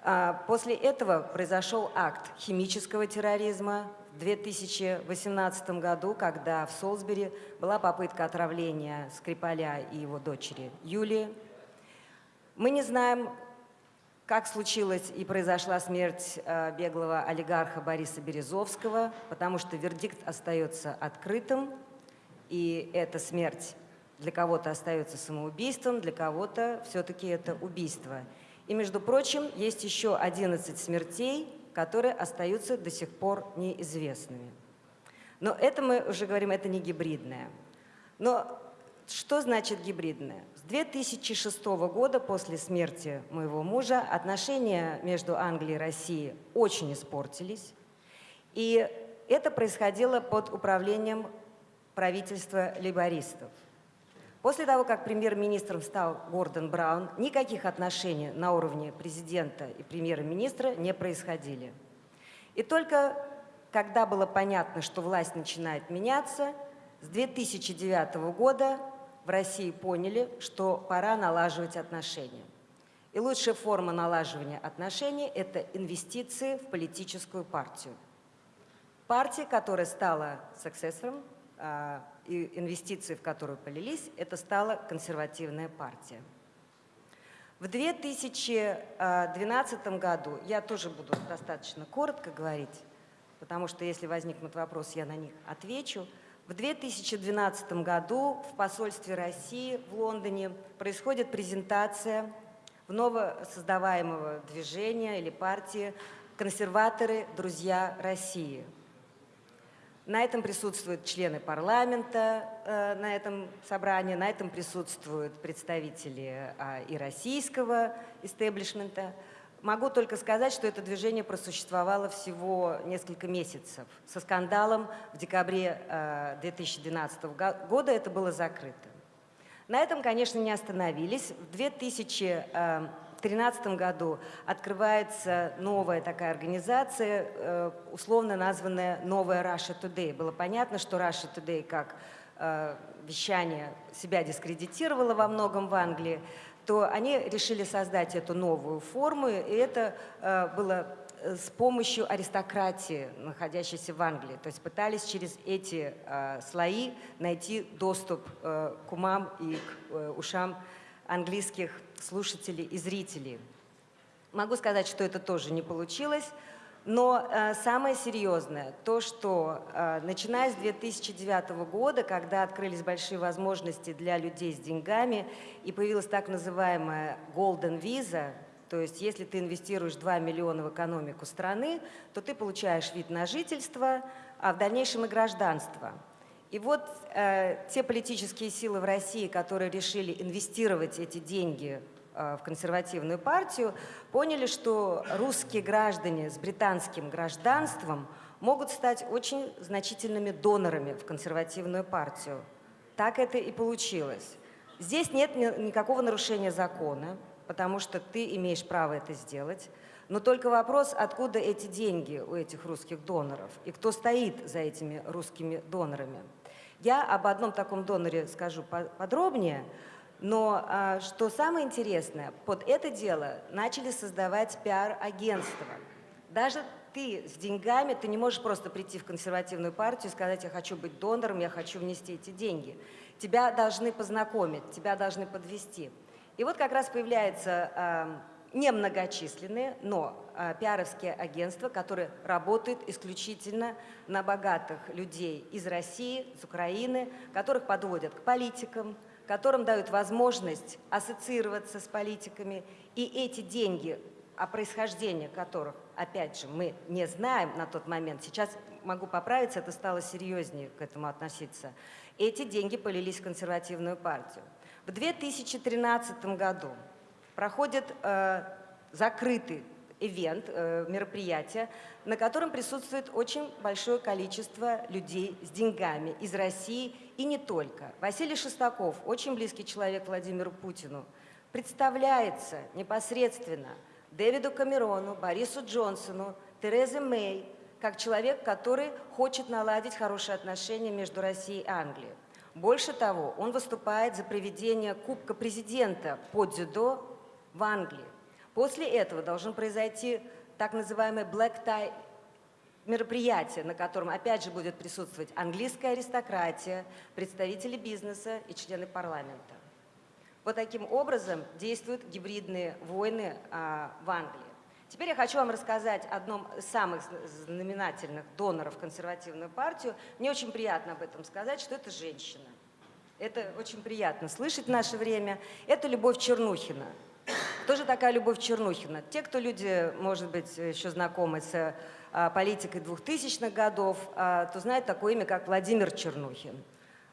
А, После этого произошел акт химического терроризма в 2018 году, когда в Солсбери была попытка отравления Скрипаля и его дочери Юлии. Мы не знаем, как случилась и произошла смерть э, беглого олигарха Бориса Березовского, потому что вердикт остается открытым, и эта смерть для кого-то остается самоубийством, для кого-то все-таки это убийство. И, между прочим, есть еще 11 смертей, которые остаются до сих пор неизвестными. Но это мы уже говорим, это не гибридное. Но что значит гибридное? С 2006 года, после смерти моего мужа, отношения между Англией и Россией очень испортились. И это происходило под управлением правительства лейбористов. После того, как премьер-министром стал Гордон Браун, никаких отношений на уровне президента и премьер-министра не происходили. И только когда было понятно, что власть начинает меняться, с 2009 года в России поняли, что пора налаживать отношения. И лучшая форма налаживания отношений – это инвестиции в политическую партию. Партия, которая стала саксессором, а, и инвестиции, в которую полились, это стала консервативная партия. В 2012 году, я тоже буду достаточно коротко говорить, потому что если возникнут вопросы, я на них отвечу. В 2012 году в посольстве России в Лондоне происходит презентация новосоздаваемого движения или партии «Консерваторы. Друзья России». На этом присутствуют члены парламента э, на этом собрании, на этом присутствуют представители а, и российского истеблишмента. Могу только сказать, что это движение просуществовало всего несколько месяцев. Со скандалом в декабре э, 2012 го- года это было закрыто. На этом, конечно, не остановились. В 2013 году открывается новая такая организация, э, условно названная «Новая Russia Today». Было понятно, что Russia Today как э, вещание себя дискредитировало во многом в Англии, то они решили создать эту новую форму, и это э, было с помощью аристократии, находящейся в Англии. То есть пытались через эти э, слои найти доступ э, к умам и к э, ушам английских слушателей и зрителей. Могу сказать, что это тоже не получилось. Но э, самое серьезное, то, что э, начиная с 2009 года, когда открылись большие возможности для людей с деньгами и появилась так называемая Golden Visa, то есть если ты инвестируешь 2 миллиона в экономику страны, то ты получаешь вид на жительство, а в дальнейшем и гражданство. И вот э, те политические силы в России, которые решили инвестировать эти деньги э, в консервативную партию, поняли, что русские граждане с британским гражданством могут стать очень значительными донорами в консервативную партию. Так это и получилось. Здесь нет ни- никакого нарушения закона, потому что ты имеешь право это сделать. Но только вопрос, откуда эти деньги у этих русских доноров и кто стоит за этими русскими донорами. Я об одном таком доноре скажу по- подробнее, но а, что самое интересное, под это дело начали создавать пиар-агентства. Даже ты с деньгами, ты не можешь просто прийти в консервативную партию и сказать, я хочу быть донором, я хочу внести эти деньги. Тебя должны познакомить, тебя должны подвести. И вот как раз появляются а, немногочисленные, но а, пиаровские агентства, которые работают исключительно на богатых людей из России, из Украины, которых подводят к политикам, которым дают возможность ассоциироваться с политиками. И эти деньги, о происхождении которых, опять же, мы не знаем на тот момент, сейчас могу поправиться, это стало серьезнее к этому относиться, эти деньги полились в консервативную партию. В 2013 году проходит э, закрытый ивент, э, мероприятие, на котором присутствует очень большое количество людей с деньгами из России и не только. Василий Шестаков, очень близкий человек Владимиру Путину, представляется непосредственно Дэвиду Камерону, Борису Джонсону, Терезе Мэй, как человек, который хочет наладить хорошие отношения между Россией и Англией. Больше того, он выступает за проведение Кубка президента по дзюдо в Англии. После этого должен произойти так называемый Black Tie мероприятие, на котором опять же будет присутствовать английская аристократия, представители бизнеса и члены парламента. Вот таким образом действуют гибридные войны а, в Англии. Теперь я хочу вам рассказать о одном из самых зна- знаменательных доноров консервативную партию. Мне очень приятно об этом сказать, что это женщина. Это очень приятно слышать в наше время. Это Любовь Чернухина. Кто же такая Любовь Чернухина? Те, кто люди, может быть, еще знакомы с а, политикой 2000-х годов, а, то знают такое имя, как Владимир Чернухин.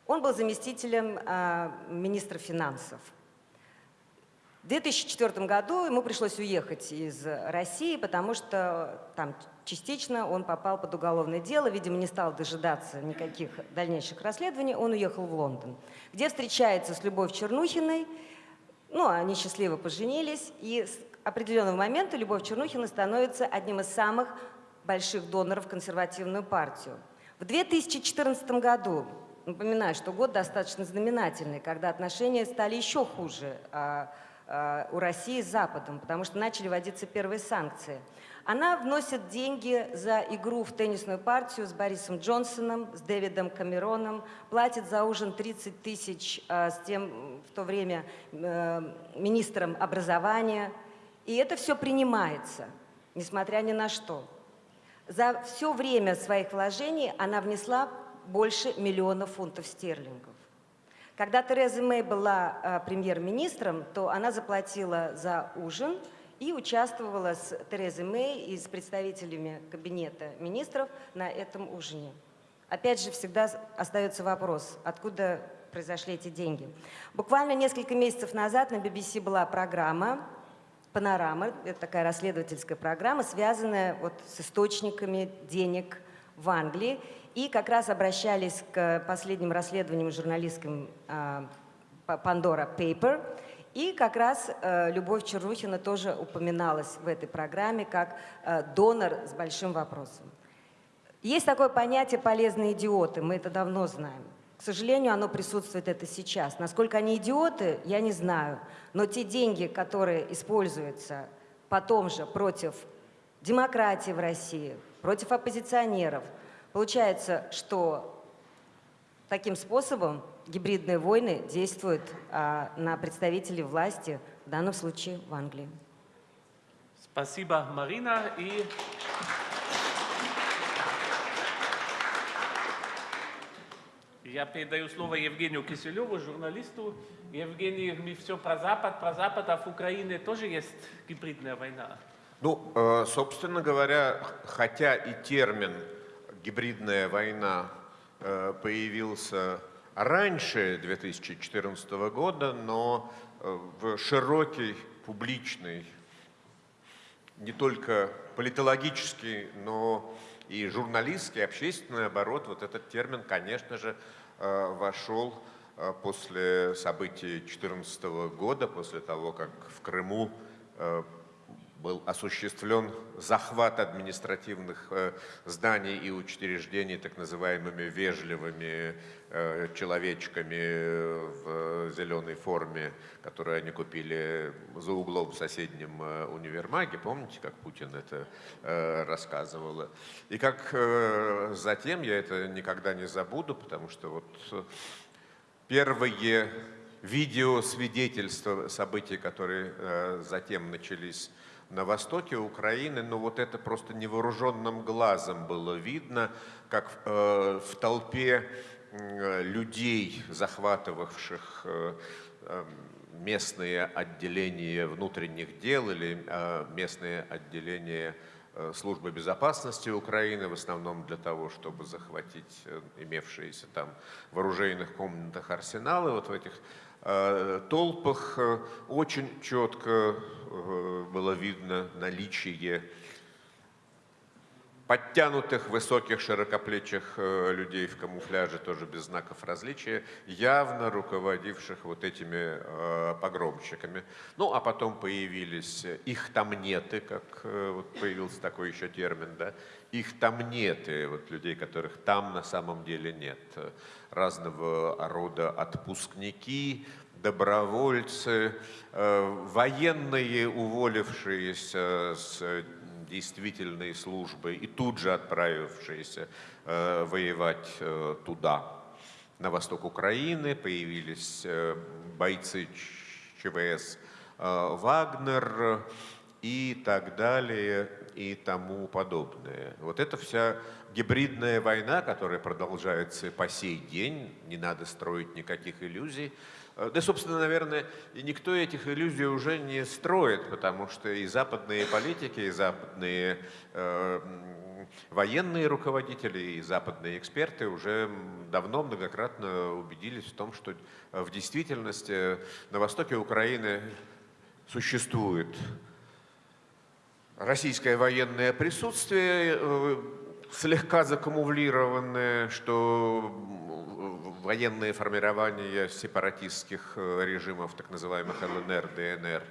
Он был заместителем а, министра финансов. В 2004 году ему пришлось уехать из России, потому что там частично он попал под уголовное дело, видимо, не стал дожидаться никаких дальнейших расследований, он уехал в Лондон, где встречается с Любовь Чернухиной, ну, они счастливо поженились, и с определенного момента Любовь Чернухина становится одним из самых больших доноров в консервативную партию. В 2014 году, напоминаю, что год достаточно знаменательный, когда отношения стали еще хуже а, а, у России с Западом, потому что начали вводиться первые санкции. Она вносит деньги за игру в теннисную партию с Борисом Джонсоном, с Дэвидом Камероном, платит за ужин 30 тысяч а, с тем в то время э, министром образования. И это все принимается, несмотря ни на что. За все время своих вложений она внесла больше миллиона фунтов стерлингов. Когда Тереза Мэй была э, премьер-министром, то она заплатила за ужин и участвовала с Терезой Мэй и с представителями кабинета министров на этом ужине. Опять же, всегда остается вопрос, откуда произошли эти деньги. Буквально несколько месяцев назад на BBC была программа Панорама, это такая расследовательская программа, связанная вот с источниками денег в Англии. И как раз обращались к последним расследованиям журналистским а, Pandora Paper. И как раз э, Любовь Чернухина тоже упоминалась в этой программе как э, донор с большим вопросом. Есть такое понятие «полезные идиоты», мы это давно знаем. К сожалению, оно присутствует это сейчас. Насколько они идиоты, я не знаю. Но те деньги, которые используются потом же против демократии в России, против оппозиционеров, получается, что таким способом гибридные войны действуют а, на представителей власти, в данном случае в Англии. Спасибо, Марина. И я передаю слово Евгению Киселеву, журналисту. Евгений, мы все про Запад, про Запад, а в Украине тоже есть гибридная война. Ну, э, собственно говоря, хотя и термин «гибридная война» э, появился раньше 2014 года, но э, в широкий публичный, не только политологический, но и журналистский, общественный оборот, вот этот термин, конечно же, вошел после событий 2014 года, после того, как в Крыму был осуществлен захват административных э, зданий и учреждений так называемыми вежливыми э, человечками в зеленой форме, которые они купили за углом в соседнем э, универмаге. Помните, как Путин это рассказывал? И как затем, я это никогда не забуду, потому что вот первые видеосвидетельства событий, которые затем начались на востоке Украины, но вот это просто невооруженным глазом было видно, как э, в толпе э, людей, захватывавших э, э, местные отделения внутренних дел или э, местные отделения э, службы безопасности Украины, в основном для того, чтобы захватить э, имевшиеся там в оружейных комнатах арсеналы, вот в этих Э, толпах э, очень четко э, было видно наличие подтянутых, высоких, широкоплечих людей в камуфляже, тоже без знаков различия, явно руководивших вот этими погромщиками. Ну, а потом появились их тамнеты, как вот появился такой еще термин, да, их тамнеты, вот людей, которых там на самом деле нет разного рода отпускники, добровольцы, э, военные, уволившиеся с действительной службы и тут же отправившиеся э, воевать э, туда. На восток Украины появились бойцы ЧВС «Вагнер», и так далее, и тому подобное. Вот это вся гибридная война, которая продолжается по сей день, не надо строить никаких иллюзий. Э, да, собственно, наверное, и никто этих иллюзий уже не строит, потому что и западные политики, и западные э, военные руководители, и западные эксперты уже давно многократно убедились в том, что в действительности на востоке Украины существует российское военное присутствие, э, слегка закамуфлированное, что военные формирования сепаратистских э, режимов, так называемых ЛНР, ДНР,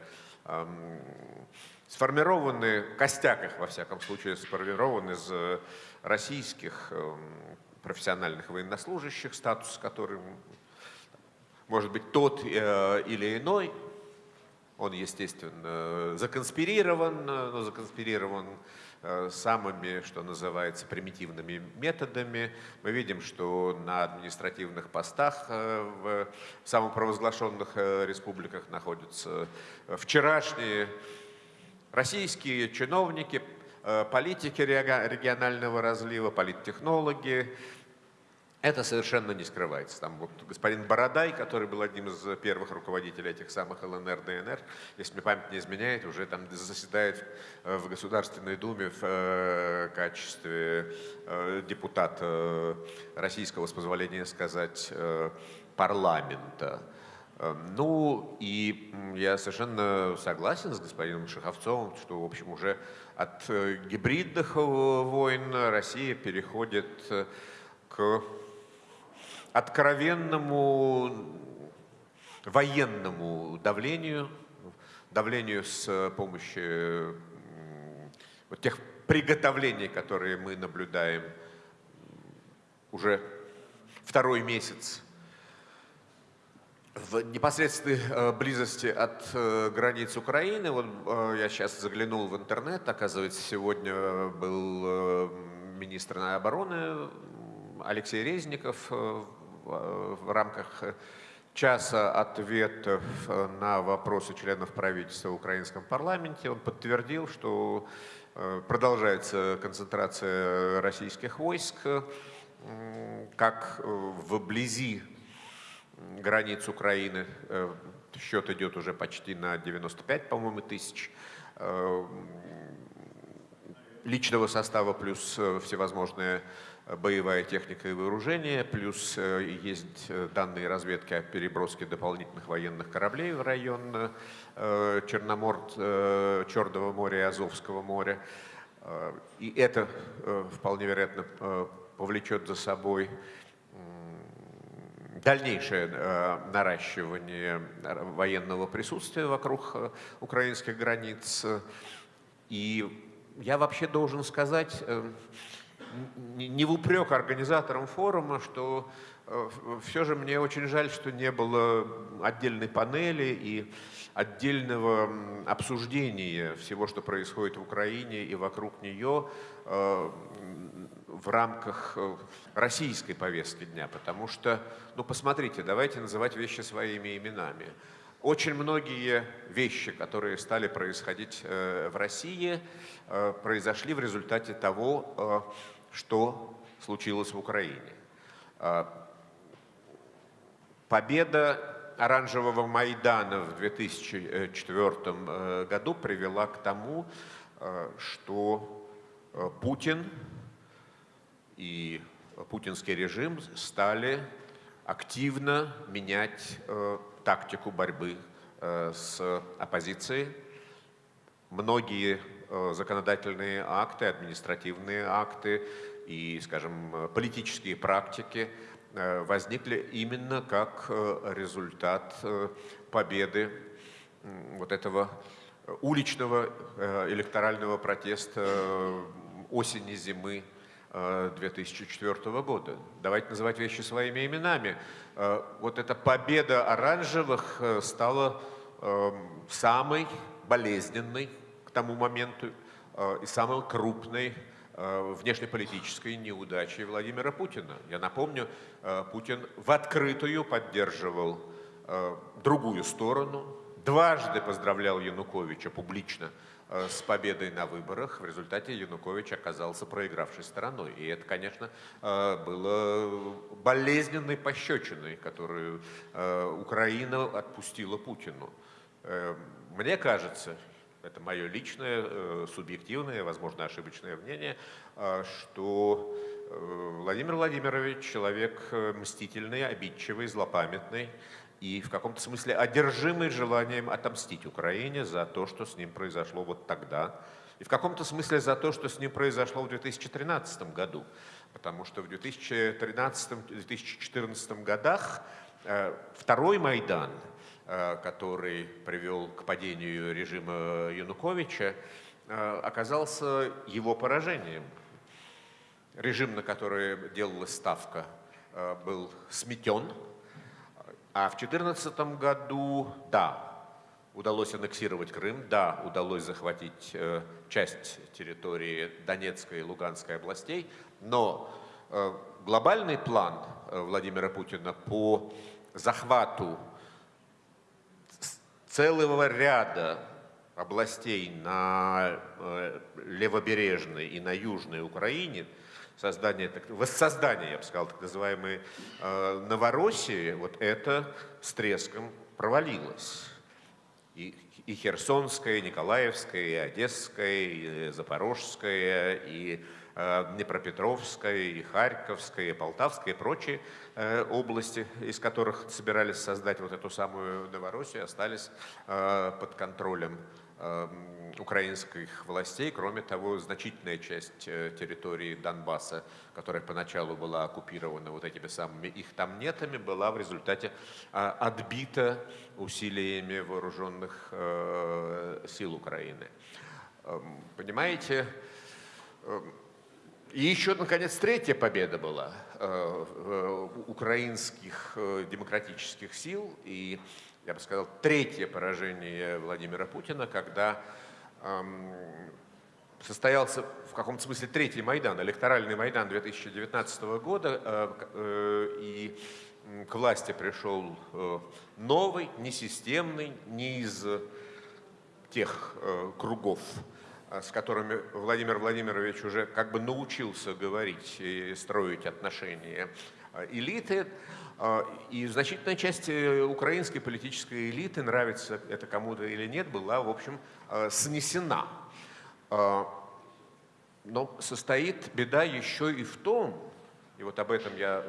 сформированы, костяк их, во всяком случае, сформирован из э, российских профессиональных военнослужащих, статус которым может быть тот или иной, он, естественно, законспирирован, но законспирирован э, самыми, что называется, примитивными методами. Мы видим, что на административных постах э, в самопровозглашенных э, республиках находятся вчерашние российские чиновники, политики регионального разлива, политтехнологи, это совершенно не скрывается. Там вот господин Бородай, который был одним из первых руководителей этих самых ЛНР, ДНР, если мне память не изменяет, уже там заседает в Государственной Думе в э, качестве э, депутата российского, с позволения сказать, э, парламента. Э, Ну и я совершенно согласен с господином Шаховцовым, что, в общем, уже от э, гибридных э, войн Россия переходит э, к откровенному военному давлению, давлению с помощью м, вот тех приготовлений, которые мы наблюдаем уже второй месяц. В непосредственной э, близости от э, границ Украины, вот э, я сейчас заглянул в интернет, оказывается, сегодня был э, министр обороны Алексей Резников э, в, э, в рамках э, часа ответов э, на вопросы членов правительства в украинском парламенте. Он подтвердил, что продолжается концентрация российских войск как вблизи границ Украины. Счет идет уже почти на 95, по-моему, тысяч личного состава, плюс всевозможные боевая техника и вооружение, плюс э, есть э, данные разведки о переброске дополнительных военных кораблей в район э, Черномор, Черного моря и Азовского моря. И это вполне вероятно повлечет за собой дальнейшее наращивание военного присутствия вокруг украинских границ. И я вообще должен сказать, не в упрек организаторам форума, что все же мне очень жаль, что не было отдельной панели и отдельного обсуждения всего, что происходит в Украине и вокруг нее э, в рамках э, российской повестки дня. Потому что, ну посмотрите, давайте называть вещи своими именами. Очень многие вещи, которые стали происходить э, в России, э, произошли в результате того, э, что случилось в Украине. Э, Победа оранжевого Майдана в 2004 э, году привела к тому, э, что э, Путин и путинский режим стали активно менять тактику борьбы с оппозицией. Многие законодательные акты, административные акты и, скажем, э, политические практики э, возникли именно как э, результат э, победы вот этого э, уличного э, электорального протеста э, осени-зимы э, 2004 года. Давайте называть вещи своими именами. Э, Вот эта победа оранжевых э, стала э, самой болезненной к тому моменту э, и самой крупной э, внешнеполитической неудачей Владимира Путина. Я напомню, э, Путин в открытую поддерживал другую сторону, дважды поздравлял Януковича публично с победой на выборах. В результате Янукович оказался проигравшей стороной. И это, конечно, было болезненной пощечиной, которую Украина отпустила Путину. Мне кажется, это мое личное, э, субъективное, возможно, ошибочное мнение, э, что э, Владимир Владимирович человек мстительный, обидчивый, злопамятный и в каком-то смысле одержимый желанием отомстить Украине за то, что с ним произошло вот тогда, и в каком-то смысле за то, что с ним произошло в 2013 году. Потому что в 2013-2014 годах второй Майдан, который привел к падению режима Януковича, э, оказался его поражением. Режим, на который делалась ставка, э, был сметен, а в 2014 году, да, удалось аннексировать Крым, да, удалось захватить э, часть территории Донецкой и Луганской областей, но э, глобальный план э, Владимира Путина по захвату целого ряда областей на э, левобережной и на южной Украине, создание, воссоздание, я бы сказал, так называемой э, Новороссии, вот это с треском провалилось. И и Херсонская, и Николаевская, и Одесская, и Запорожская, и э, Днепропетровская, и Харьковская, и Полтавская, и прочие э, области, из которых собирались создать вот эту самую Новороссию, остались э, под контролем украинских властей. Кроме того, значительная часть территории Донбасса, которая поначалу была оккупирована вот этими самыми их там нетами, была в результате отбита усилиями вооруженных сил Украины. Эм, Понимаете, эм, и еще, наконец, третья победа была э, э, украинских э, демократических сил. И, я бы сказал, третье поражение Владимира Путина, когда эм, состоялся в каком-то смысле третий Майдан, электоральный Майдан 2019 года, и к власти пришел новый, несистемный, не из тех кругов, с которыми Владимир Владимирович уже как бы научился говорить и строить отношения э, элиты. Э, И значительная часть э, украинской политической элиты, нравится это кому-то или нет, была, в общем, э, снесена. Э, Но состоит беда еще и в том, и вот об этом я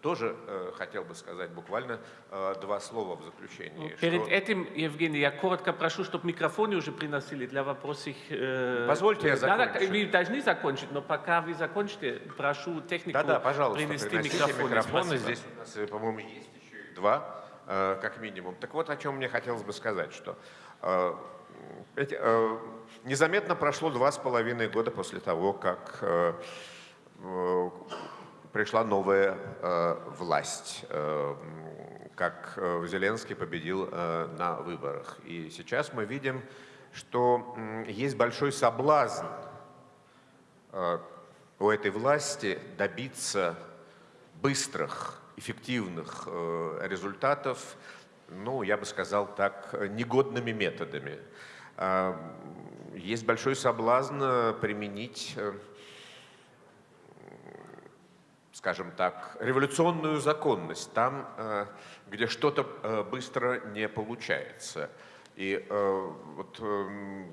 тоже э, хотел бы сказать буквально э, два слова в заключении. Перед что- этим, Евгений, я коротко прошу, чтобы микрофоны уже приносили для вопросов. э, Позвольте я Да, да, закончу. вы должны закончить, но пока вы закончите, прошу технику Да-да, пожалуйста, принести микрофоны. микрофоны. Здесь у нас, э, по-моему, есть еще два, э, как минимум. Так вот, о чем мне хотелось бы сказать, что э, эти, э, незаметно прошло два с половиной года после того, как э, пришла новая э, власть, э, как э, Зеленский победил э, на выборах. И сейчас мы видим, что м, есть большой соблазн э, у этой власти добиться быстрых, эффективных э, результатов, ну, я бы сказал так, э, негодными методами. А, Есть большой соблазн э, применить, э, скажем так, революционную законность там, э, где что-то э, быстро не получается. И э, вот эм,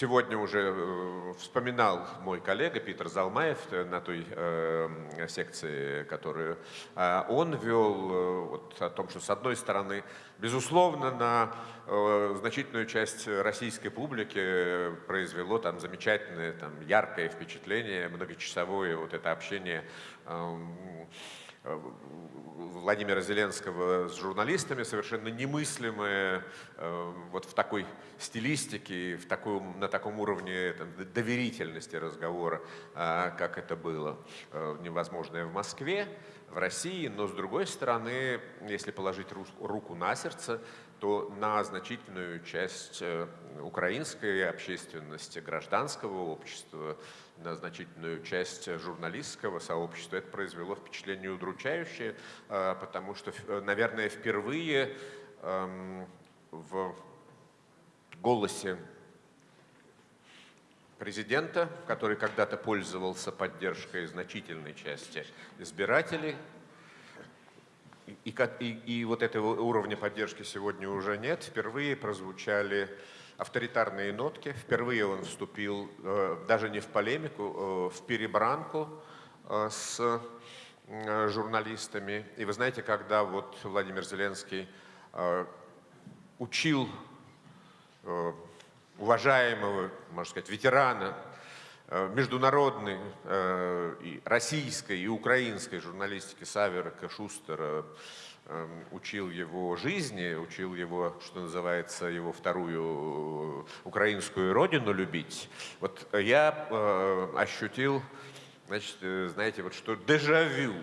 Сегодня уже э, вспоминал мой коллега Питер Залмаев э, на той э, секции, которую он вел, вот о том, что с одной стороны, безусловно, на значительную часть российской публики произвело там замечательное, там, яркое впечатление, многочасовое вот это общение Владимира Зеленского с журналистами совершенно немыслимое э, вот в такой стилистике, в таком, на таком уровне там, доверительности разговора, а, как это было э, невозможное в Москве, в России. Но с другой стороны, если положить руку на сердце, то на значительную часть э, украинской общественности, гражданского общества, на значительную часть журналистского сообщества это произвело впечатление удручающее, э, потому что, наверное, впервые эм, в голосе президента, который когда-то пользовался поддержкой значительной части избирателей, и, и- и вот этого уровня поддержки сегодня уже нет. Впервые прозвучали авторитарные нотки. Впервые он вступил э, даже не в полемику, э, в перебранку э, с журналистами. И вы знаете, когда вот Владимир Зеленский учил уважаемого, можно сказать, ветерана международной и российской и украинской журналистики Савера Шустера, учил его жизни, учил его, что называется, его вторую э, украинскую родину любить. Вот я э, ощутил, значит, э, знаете, вот что дежавю,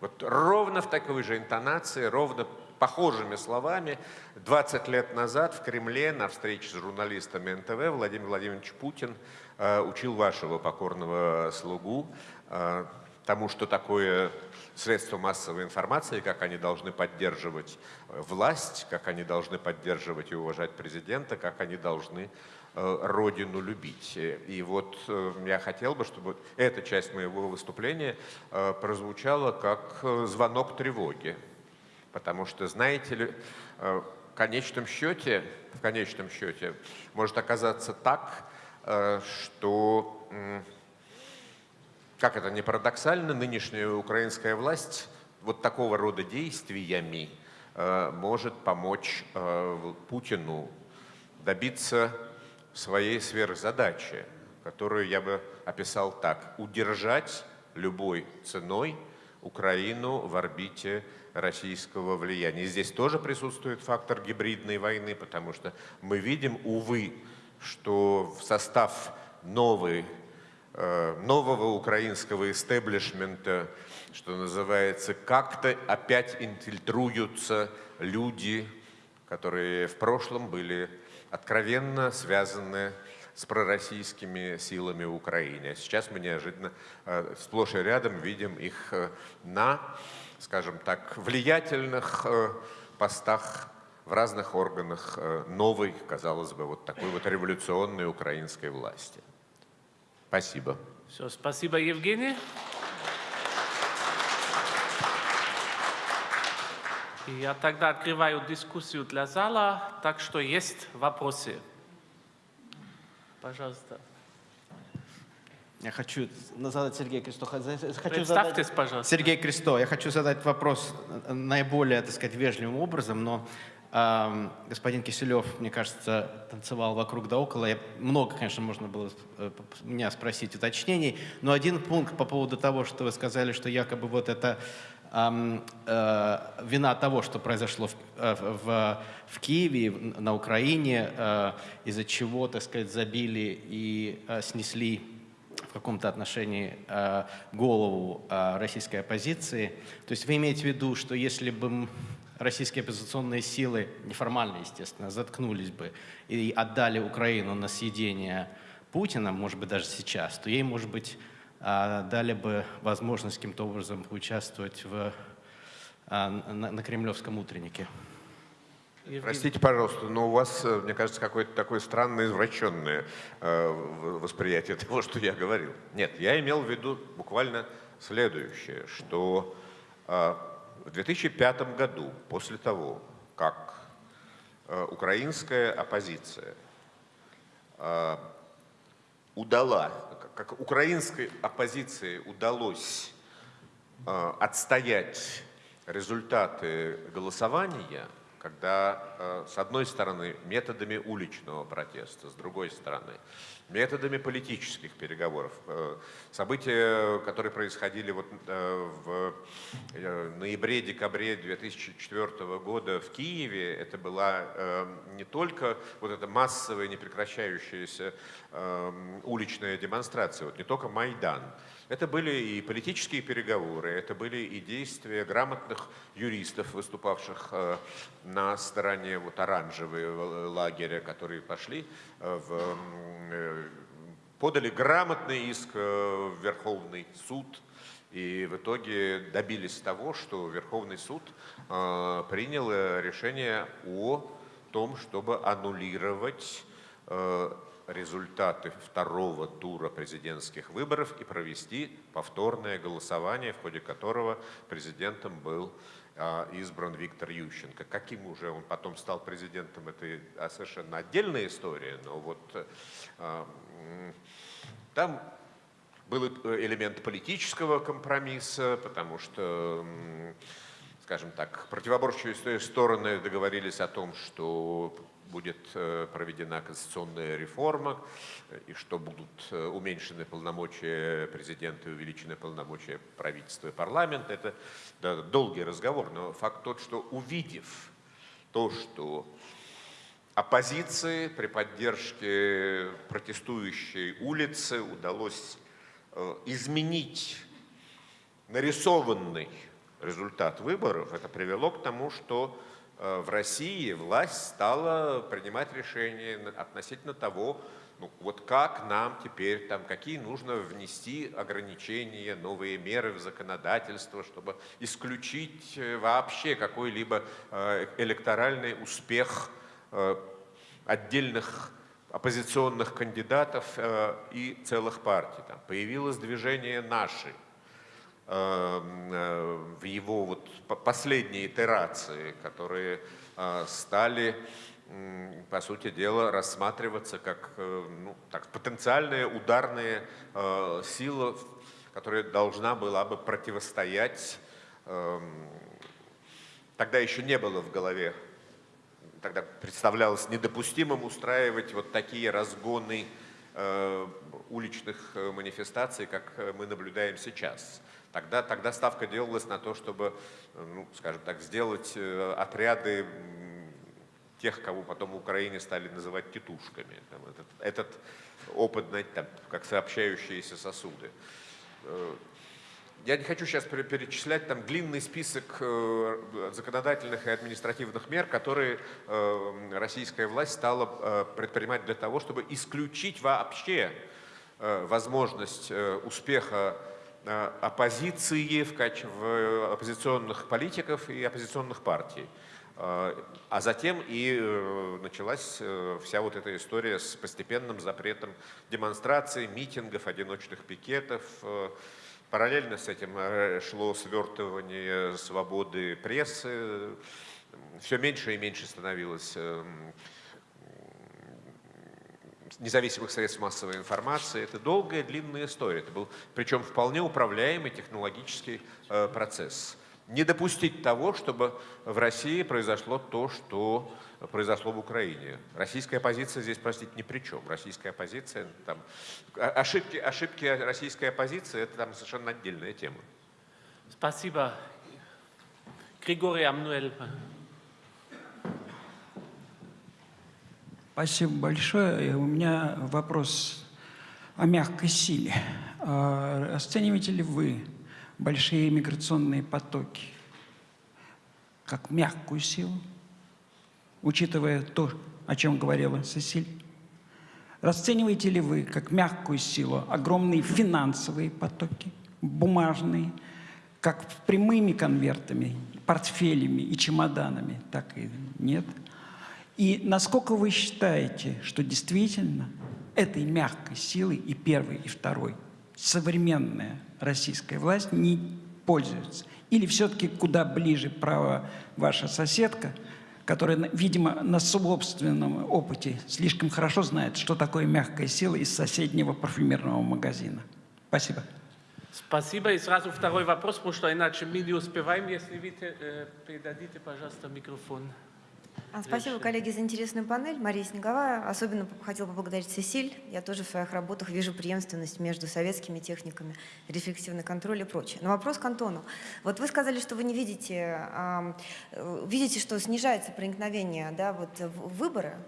вот ровно в такой же интонации, ровно похожими словами 20 лет назад в Кремле на встрече с журналистами НТВ Владимир Владимирович Путин учил вашего покорного слугу тому, что такое средства массовой информации, как они должны поддерживать э, власть, как они должны поддерживать и уважать президента, как они должны э, родину любить. Э, И вот я хотел бы, чтобы эта часть моего выступления прозвучала как звонок тревоги. Потому что, знаете ли, в конечном счете, в конечном счете, может оказаться так, что, как это не парадоксально, нынешняя украинская власть вот такого рода действиями э, может помочь э, Путину добиться своей сверхзадачи, которую я бы описал так. Удержать любой ценой Украину в орбите российского влияния. И здесь тоже присутствует фактор гибридной войны, потому что мы видим, увы, что в состав новой, нового украинского истеблишмента, что называется, как-то опять инфильтруются люди, которые в прошлом были откровенно связаны с пророссийскими силами в Украине. А сейчас мы неожиданно э, сплошь и рядом видим их э, на, скажем так, влиятельных э, постах в разных органах э, новой, казалось бы, вот такой вот революционной украинской власти. Спасибо. Все, спасибо, Евгений. И Я тогда открываю дискуссию для зала, так что есть вопросы. Пожалуйста. Я хочу задать Сергею Кресто. Хочу Представьтесь, задать- пожалуйста. Сергей Кресто. Я хочу задать вопрос э, наиболее, так сказать, вежливым образом, но господин Киселев, мне кажется, танцевал вокруг да около. Я, много, конечно, можно было э, меня спросить уточнений, но один пункт по поводу того, что вы сказали, что якобы вот это ам, э, вина того, что произошло в, э, в, в Киеве, на Украине, э, из-за чего, так сказать, забили и э, снесли в каком-то отношении э, голову э, российской оппозиции. То есть вы имеете в виду, что если бы российские оппозиционные силы, неформально, естественно, заткнулись бы и отдали Украину на съедение Путина, может быть, даже сейчас, то ей, может быть, э, дали бы возможность каким-то образом участвовать в, э, на, на кремлевском утреннике. Простите, пожалуйста, но у вас, э, мне кажется, какое-то такое странное, извращенное э, восприятие того, что я говорил. Нет, я имел в виду буквально следующее, что э, в 2005 году, после того, как э, украинская оппозиция э, удала, как украинской оппозиции удалось э, отстоять результаты голосования, когда, э, с одной стороны, методами уличного протеста, с другой стороны, методами политических переговоров. Э, События, которые происходили вот э, в ноябре-декабре 2004 года в Киеве, это была не только вот эта массовая, непрекращающаяся уличная демонстрация, вот не только Майдан, это были и политические переговоры, это были и действия грамотных юристов, выступавших э, на стороне вот оранжевого лагеря, которые пошли э, в, э, подали грамотный иск в Верховный суд и в итоге добились того, что Верховный суд принял решение о том, чтобы аннулировать результаты второго тура президентских выборов и провести повторное голосование, в ходе которого президентом был а, избран Виктор Ющенко. Каким уже он потом стал президентом, это а, совершенно отдельная история, но вот а, там был элемент политического компромисса, потому что, скажем так, противоборствующие стороны договорились о том, что будет э, проведена конституционная реформа э, и что будут э, уменьшены полномочия президента и увеличены полномочия правительства и парламента. Это да, долгий разговор, но факт тот, что увидев то, что оппозиции при поддержке протестующей улицы удалось изменить нарисованный результат выборов, это привело к тому, что в России власть стала принимать решения относительно того, ну, вот как нам теперь, там, какие нужно внести ограничения, новые меры в законодательство, чтобы исключить э, вообще какой-либо э, электоральный успех э, отдельных оппозиционных кандидатов э, и целых партий. Там появилось движение «Наши», э, в его вот по- последние итерации, которые э, стали, по сути дела, рассматриваться как э, ну, так, потенциальная ударная э, сила, которая должна была бы противостоять эм, Тогда еще не было в голове, тогда представлялось недопустимым устраивать вот такие разгоны э, уличных э, манифестаций, как э, мы наблюдаем сейчас. Тогда, тогда ставка делалась на то, чтобы, э, ну, скажем так, сделать э, отряды тех, кого потом в Украине стали называть тетушками. Там этот, этот опыт, знаете, там, как сообщающиеся сосуды. Э, я не хочу сейчас пере- перечислять там длинный список законодательных и административных мер, которые российская власть стала предпринимать для того, чтобы исключить вообще возможность успеха оппозиции в, в оппозиционных политиков и оппозиционных партий. Э, А затем и э, началась э, вся вот эта история с постепенным запретом демонстраций, митингов, одиночных пикетов. э, Параллельно с этим э, шло свертывание свободы прессы. Все меньше и меньше становилось эм, независимых средств массовой информации. Это долгая, длинная история. Это был, причем, вполне управляемый технологический э, процесс. Не допустить того, чтобы в России произошло то, что произошло в Украине. Российская оппозиция здесь, простите, ни при чем. Российская оппозиция, там, о- ошибки, ошибки российской оппозиции, это там совершенно отдельная тема. Спасибо. Григорий Амнуэль. Спасибо большое. У меня вопрос о мягкой силе. А Расцениваете ли вы большие миграционные потоки как мягкую силу, учитывая то, о чем говорила Сесиль? Расцениваете ли вы как мягкую силу огромные финансовые потоки, бумажные, как прямыми конвертами, портфелями и чемоданами, так и нет? И насколько вы считаете, что действительно этой мягкой силой и первой, и второй современная российская власть не пользуется? Или все-таки куда ближе право ваша соседка, которая, видимо, на собственном опыте слишком хорошо знает, что такое мягкая сила из соседнего парфюмерного магазина? Спасибо. Спасибо. И сразу второй вопрос, потому что иначе мы не успеваем. Если вы э, передадите, пожалуйста, микрофон. А, Спасибо, коллеги, за интересную панель. Мария Снеговая. Особенно хотела поблагодарить Сесиль. Я тоже в своих работах вижу преемственность между советскими техниками, рефлексивный контроль и прочее. Но вопрос к Антону. Вот вы сказали, что вы не видите, э, видите, что снижается проникновение да, вот, в выборы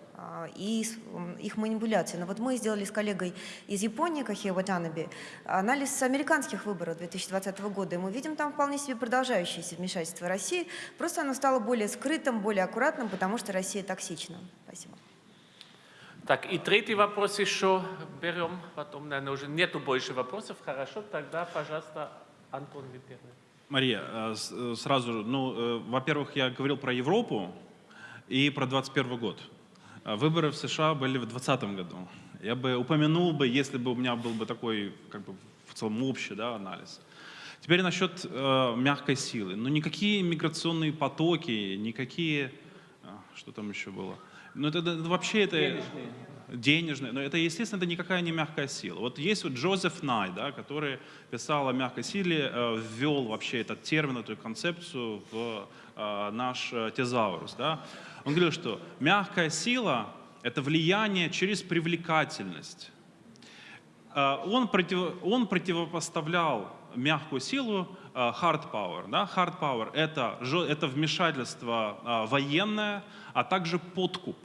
и с- м, их манипуляции. Но вот мы сделали с коллегой из Японии, Кахе Ватанаби, анализ американских выборов 2020 года, и мы видим там вполне себе продолжающееся вмешательство России, просто оно стало более скрытым, более аккуратным, потому что Россия токсична. Спасибо. Так, и третий вопрос еще берем, потом, наверное, уже нету больше вопросов. Хорошо, тогда, пожалуйста, Антон, вы первый. Мария, э, э, сразу, ну, э, во-первых, я говорил про Европу и про 21 год. А Выборы в США были в 2020 году. Я бы упомянул бы, если бы у меня был бы такой, как бы, в целом общий да, анализ. Теперь насчет э, мягкой силы. Ну, никакие миграционные потоки, никакие... а, Что там еще было? Ну, это, это вообще это... Денежные. денежные, но это, естественно, это никакая не мягкая сила. Вот есть вот Джозеф Най, да, который писал о мягкой силе, э, ввел вообще этот термин, эту концепцию в наш э, тезаурус. Да. Он говорил, что мягкая сила — это влияние через привлекательность. Э, Он, против, он противопоставлял мягкую силу э, hard power. Да? Hard power это, это вмешательство э, военное, а также подкуп.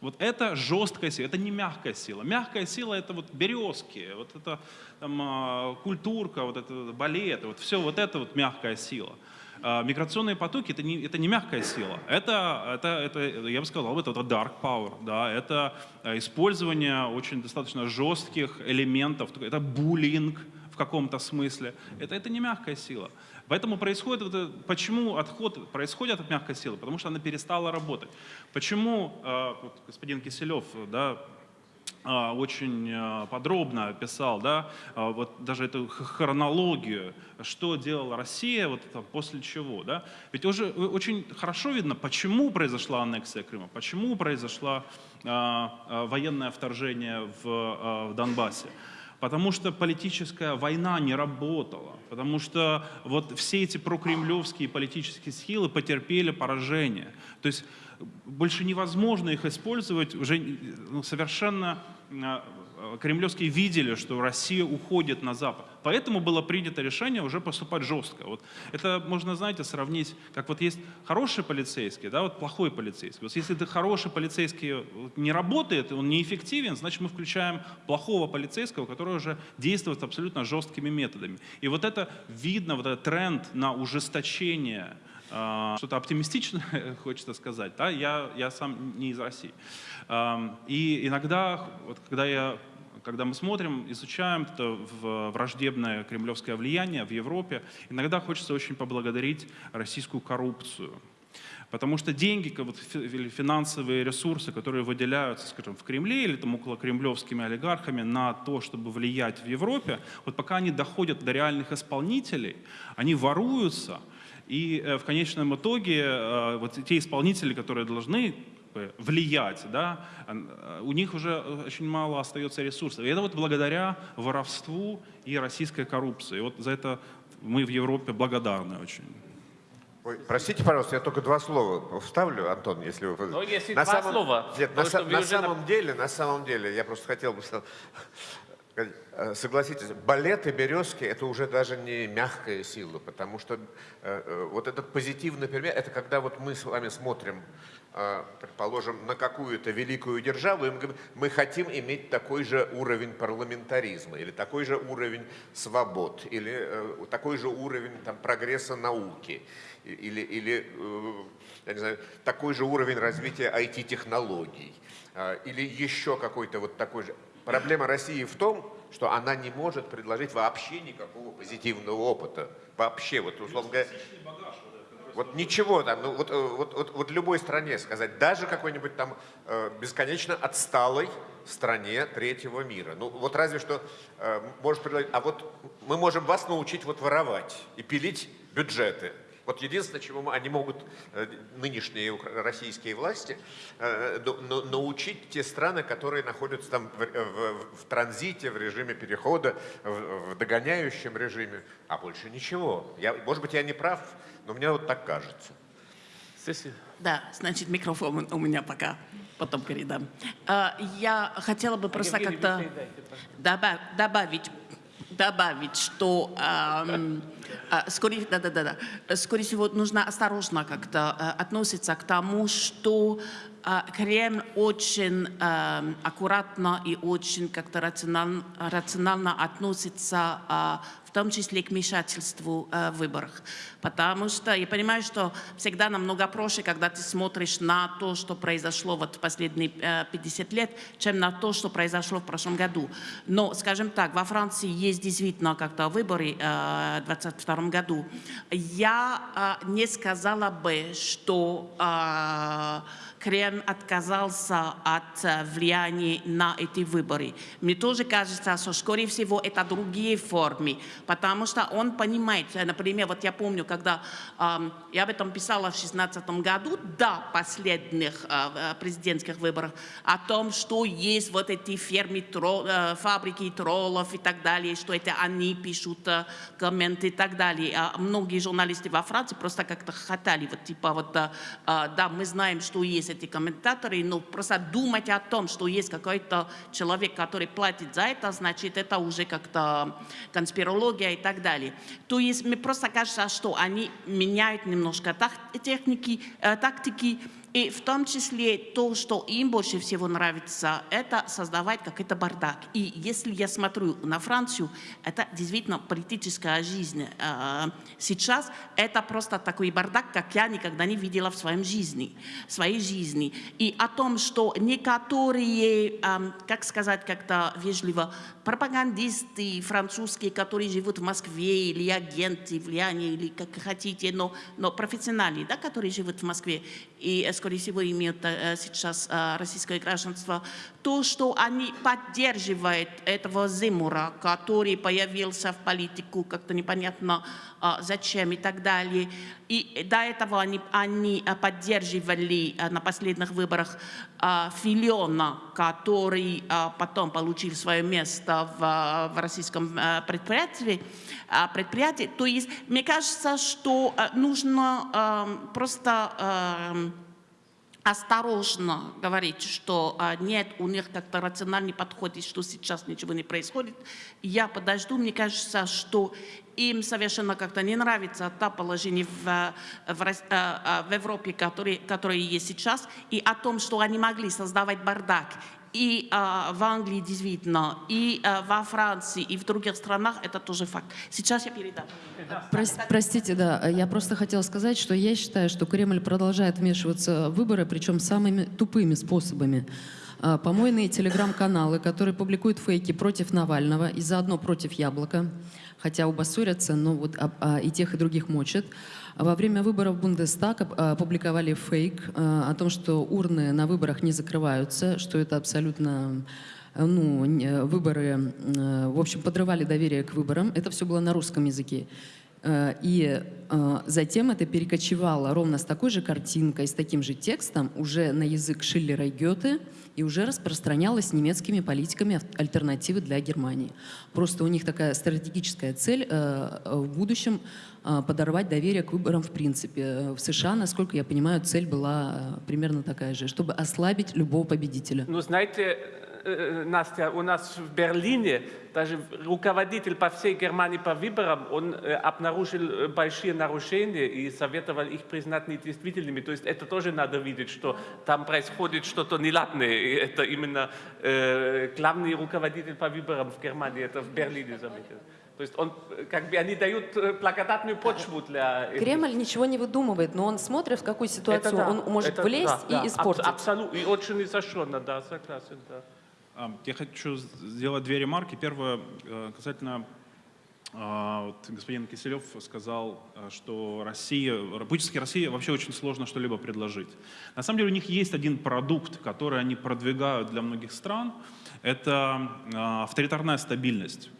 Вот это жесткая сила, это не мягкая сила. Мягкая сила это вот березки, вот это там, культурка, вот это балет, вот все вот это вот мягкая сила. А, Миграционные потоки это не, это не мягкая сила, это, это, это, я бы сказал, это, это dark power, да, это э, использование очень достаточно жестких элементов, это буллинг в каком-то смысле, это, это не мягкая сила. Поэтому происходит, вот это- почему отход происходит от мягкой силы? Потому что она перестала работать. Почему, э, вот господин Киселев, да, очень а, подробно описал, да, а, вот даже эту хронологию, что делала Россия, вот там, после чего, да. Ведь уже э, очень хорошо видно, почему произошла аннексия Крыма, почему произошло военное вторжение в, а, в Донбассе. Потому что политическая война не работала, потому что вот все эти прокремлевские политические силы потерпели поражение. То есть больше невозможно их использовать, уже ну, совершенно э, кремлевские видели, что Россия уходит на Запад. Поэтому было принято решение уже поступать жестко. Вот это можно, знаете, сравнить, как вот есть хороший полицейский, да, вот плохой полицейский. Вот если ты хороший полицейский не работает, он неэффективен, значит мы включаем плохого полицейского, который уже действует абсолютно жесткими методами. И вот это видно, вот этот тренд на ужесточение что-то оптимистичное, *laughs* хочется сказать. Да? Я, я сам не из России. И иногда, вот когда, я, когда мы смотрим, изучаем это враждебное кремлевское влияние в Европе, иногда хочется очень поблагодарить российскую коррупцию. Потому что деньги, вот финансовые ресурсы, которые выделяются, скажем, в Кремле или там около кремлевскими олигархами на то, чтобы влиять в Европе, вот пока они доходят до реальных исполнителей, они воруются, и э, в конечном итоге э, вот те исполнители, которые должны влиять, да, э, у них уже очень мало остается ресурсов. И это вот благодаря воровству и российской коррупции. И вот за это мы в Европе благодарны очень. Ой, простите, пожалуйста, я только два слова вставлю, Антон, если вы... Ну, если на два самом... слова, Нет, на, на уже на- самом деле, на самом деле, я просто хотел бы сказать, согласитесь, балет и березки – это уже даже не мягкая сила, потому что э, э, вот этот позитивный пример – это когда вот мы с вами смотрим, э, предположим, на какую-то великую державу, и мы говорим, мы хотим иметь такой же уровень парламентаризма, или такой же уровень свобод, или э, такой же уровень там, прогресса науки, или, или э, я не знаю, такой же уровень развития IT-технологий, э, или еще какой-то вот такой же. Проблема России в том, что она не может предложить вообще никакого позитивного опыта. Вообще, вот условно говоря, вот ничего там, ну вот, э, вот, вот, вот любой стране сказать, даже какой-нибудь там э, бесконечно отсталой стране третьего мира. Ну вот разве что э, может предложить, а вот мы можем вас научить вот воровать и пилить бюджеты. Вот единственное, чему они могут, э, нынешние российские власти, э, на- на- научить те страны, которые находятся там в, в- в транзите, в режиме перехода, в, в догоняющем режиме, а больше ничего. Я, может быть, я не прав, но мне вот так кажется. Да, значит, микрофон у меня пока, потом передам. А, Я хотела бы просто как-то добавить, добавить, что ам, а, скорее, да, да, да, да, скорее всего нужно осторожно как-то а, относиться к тому, что Кремль очень ам, аккуратно и очень как-то рационально, рационально относится а, в том числе к вмешательству э, в выборах. Потому что я понимаю, что всегда намного проще, когда ты смотришь на то, что произошло вот в последние э, 50 лет, чем на то, что произошло в прошлом году. Но, скажем так, во Франции есть действительно как-то выборы э, в 2022 году. Я э, не сказала бы, что э, Кремль отказался от э, влияния на эти выборы. Мне тоже кажется, что, скорее всего, это другие формы, потому что он понимает, э, например, вот я помню, когда ам, я об этом писала в 2016 году, до последних э, э, президентских выборов, о том, что есть вот эти фермы, тро- э, фабрики троллов и так далее, что это они пишут э, комменты и так далее. А многие журналисты во Франции просто как-то хотели, вот типа вот, э, э, да, мы знаем, что есть эти комментаторы, но просто думать о том, что есть какой-то человек, который платит за это, значит, это уже как-то конспирология и так далее. То есть мне просто кажется, что они меняют немножко так- техники, э, тактики, и в том числе то, что им больше всего нравится, это создавать какой-то бардак. И если я смотрю на Францию, это действительно политическая жизнь. Э, Сейчас это просто такой бардак, как я никогда не видела в своем жизни, своей жизни. И о том, что некоторые, эм, как сказать как-то вежливо, пропагандисты французские, которые живут в Москве, или агенты влияния, или как хотите, но, но профессиональные, да, которые живут в Москве, и скорее всего, имеют э, сейчас э, российское гражданство, то, что они поддерживают этого Зимура, который появился в политику как-то непонятно э, зачем и так далее. И до этого они, они поддерживали на последних выборах Филиона, который потом получил свое место в, в российском предприятии, предприятии. То есть, мне кажется, что нужно э, просто э, осторожно говорить, что а, нет, у них как-то рациональный подход, и что сейчас ничего не происходит. Я подожду, мне кажется, что им совершенно как-то не нравится то положение в, в, Рос- а, а, в Европе, которое есть сейчас, и о том, что они могли создавать бардак и а, в Англии действительно, и а, во Франции, и в других странах, это тоже факт. Сейчас я передам. Прос- простите, да, я просто хотела сказать, что я считаю, что Кремль продолжает вмешиваться в выборы, причем самыми тупыми способами. А, Помойные телеграм-каналы, которые публикуют фейки против Навального и заодно против Яблока, хотя оба ссорятся, но вот а, а, и тех, и других мочат. Во время выборов Бундестаг опубликовали фейк а, о том, что урны на выборах не закрываются, что это абсолютно э, ну, выборы, э, в общем, подрывали доверие к выборам. Это все было на русском языке. Э, И э, затем это перекочевало ровно с такой же картинкой, с таким же текстом уже на язык Шиллера и Гёте и уже распространялось немецкими политиками альтернативы для Германии. Просто у них такая стратегическая цель э, в будущем подорвать доверие к выборам в принципе. В США, насколько я понимаю, цель была примерно такая же, чтобы ослабить любого победителя. Ну, знаете, Настя, у нас в Берлине даже руководитель по всей Германии по выборам, он э, обнаружил э, большие нарушения и советовал их признать недействительными. То есть это тоже надо видеть, что там происходит что-то неладное. И это именно э, главный руководитель по выборам в Германии, это в Берлине заметил. То есть он, э, как бы они дают э, благодатную почву для... Кремль ничего не выдумывает, но он смотрит, в какую Это ситуацию да, он может это влезть да, да, и испортить. абсолютно, и очень изощренно, да, согласен, да. Я хочу сделать две ремарки. Первое, э, касательно а, вот господин Киселев сказал, э, что Россия, политически России вообще очень сложно что-либо предложить. На самом деле у них есть один продукт, который они продвигают для многих стран. Это а, авторитарная стабильность.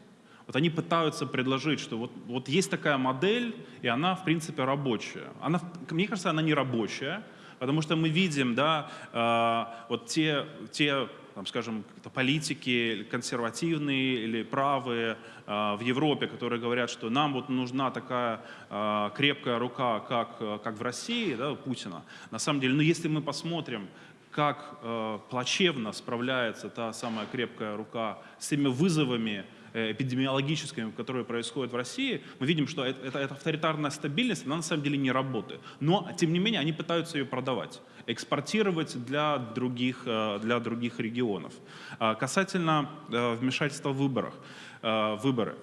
Вот они пытаются предложить, что вот, вот есть такая модель, и она, в принципе, рабочая. Она, мне кажется, она не рабочая, потому что мы видим, да, э, вот те, те там, скажем, политики консервативные или правые э, в Европе, которые говорят, что нам вот нужна такая э, крепкая рука, как, как в России, да, Путина. На самом деле, ну, если мы посмотрим, как э, плачевно справляется та самая крепкая рука с теми вызовами эпидемиологическими, которые происходят в России, мы видим, что это, эта авторитарная стабильность, она на самом деле не работает. Но, тем не менее, они пытаются ее продавать, экспортировать для других, э, для других регионов. А Касательно э, вмешательства в выборах, э, выборы.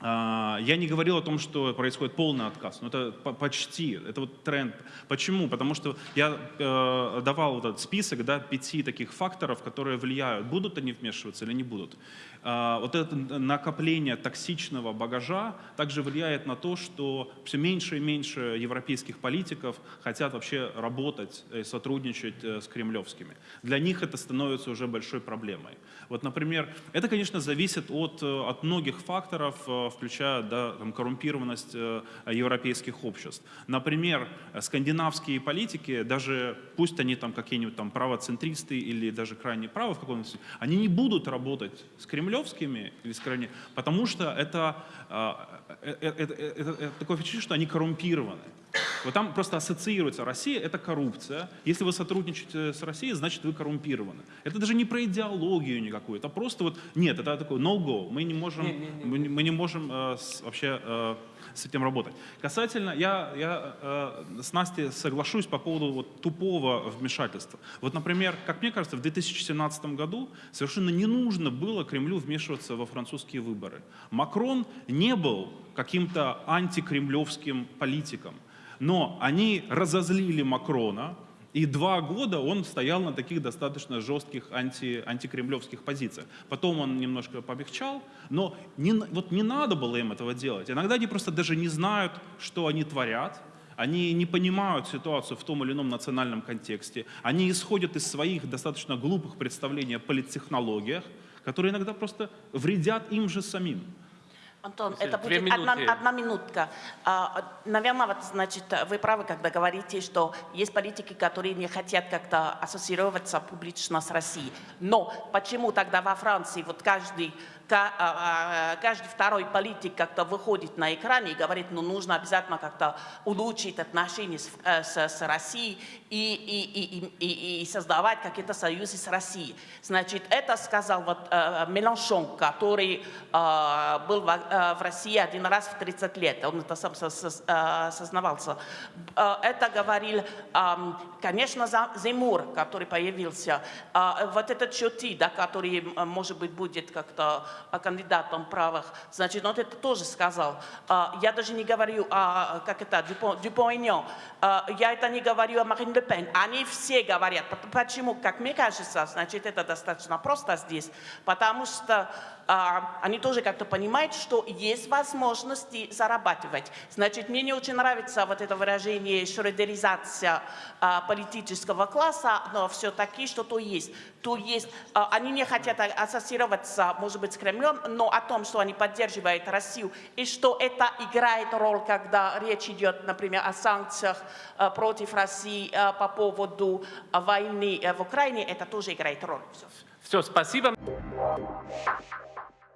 А, Я не говорил о том, что происходит полный отказ, но это по- почти, это вот тренд. Почему? Потому что я э, давал вот этот список да, пяти таких факторов, которые влияют, будут они вмешиваться или не будут. А, Вот это накопление токсичного багажа также влияет на то, что все меньше и меньше европейских политиков хотят вообще работать и сотрудничать э, с кремлевскими. Для них это становится уже большой проблемой. Вот, например, это, конечно, зависит от, э, от многих факторов, э, включая да, там, коррумпированность э, европейских обществ. Например, э, скандинавские политики, даже пусть они там какие-нибудь там правоцентристы или даже крайне правы в каком-то они не будут работать с кремлевскими или с крайне, потому что это, э, э, э, это, это- это такое впечатление, что они коррумпированы. Вот там просто ассоциируется Россия – это коррупция. Если вы сотрудничаете с Россией, значит вы коррумпированы. Это даже не про идеологию никакую, это просто вот нет, это такой no-go. Мы не можем, Мы, не- мы не можем э, с- вообще э, с этим работать. Касательно, я, я э, с Настей соглашусь по поводу вот, тупого вмешательства. Вот, например, как мне кажется, в 2017 году совершенно не нужно было Кремлю вмешиваться во французские выборы. Макрон не был каким-то антикремлевским политиком. Но они разозлили Макрона, и два года он стоял на таких достаточно жестких анти, антикремлевских позициях. Потом он немножко помягчал, но не, вот не надо было им этого делать. Иногда они просто даже не знают, что они творят. они не понимают ситуацию в том или ином национальном контексте, они исходят из своих достаточно глупых представлений о политтехнологиях, которые иногда просто вредят им же самим. Антон, это будет одна, минуты. одна минутка. А, Наверное, вот, значит, вы правы, когда говорите, что есть политики, которые не хотят как-то ассоциироваться публично с Россией. Но почему тогда во Франции вот каждый, ка- каждый второй политик как-то выходит на экране и говорит, ну нужно обязательно как-то улучшить отношения с, э, с- с Россией и, и, и, и, и- создавать какие-то союзы с Россией. Значит, это сказал вот э, Меланшон, который э, был в, России один раз в 30 лет. Он это сам со- со- сознавался. Это говорил, конечно, Земур, который появился. Вот этот Чоти, да, который, может быть, будет как-то кандидатом правых. Значит, он это тоже сказал. Э, Я даже не говорю о, как это, Дюпон-Эньон. Э, Я это не говорю о Марин Пен. Они все говорят. Почему? Как мне кажется, значит, это достаточно просто здесь. Потому что а, они тоже как-то понимают, что есть возможности зарабатывать. Значит, мне не очень нравится вот это выражение шредеризация а, политического класса, но все-таки что-то есть. То есть а, они не хотят а- ассоциироваться, может быть, с Кремлем, но о том, что они поддерживают Россию, и что это играет роль, когда речь идет, например, о санкциях а, против России а, по поводу а, войны а, в Украине, это тоже играет роль. Все, спасибо.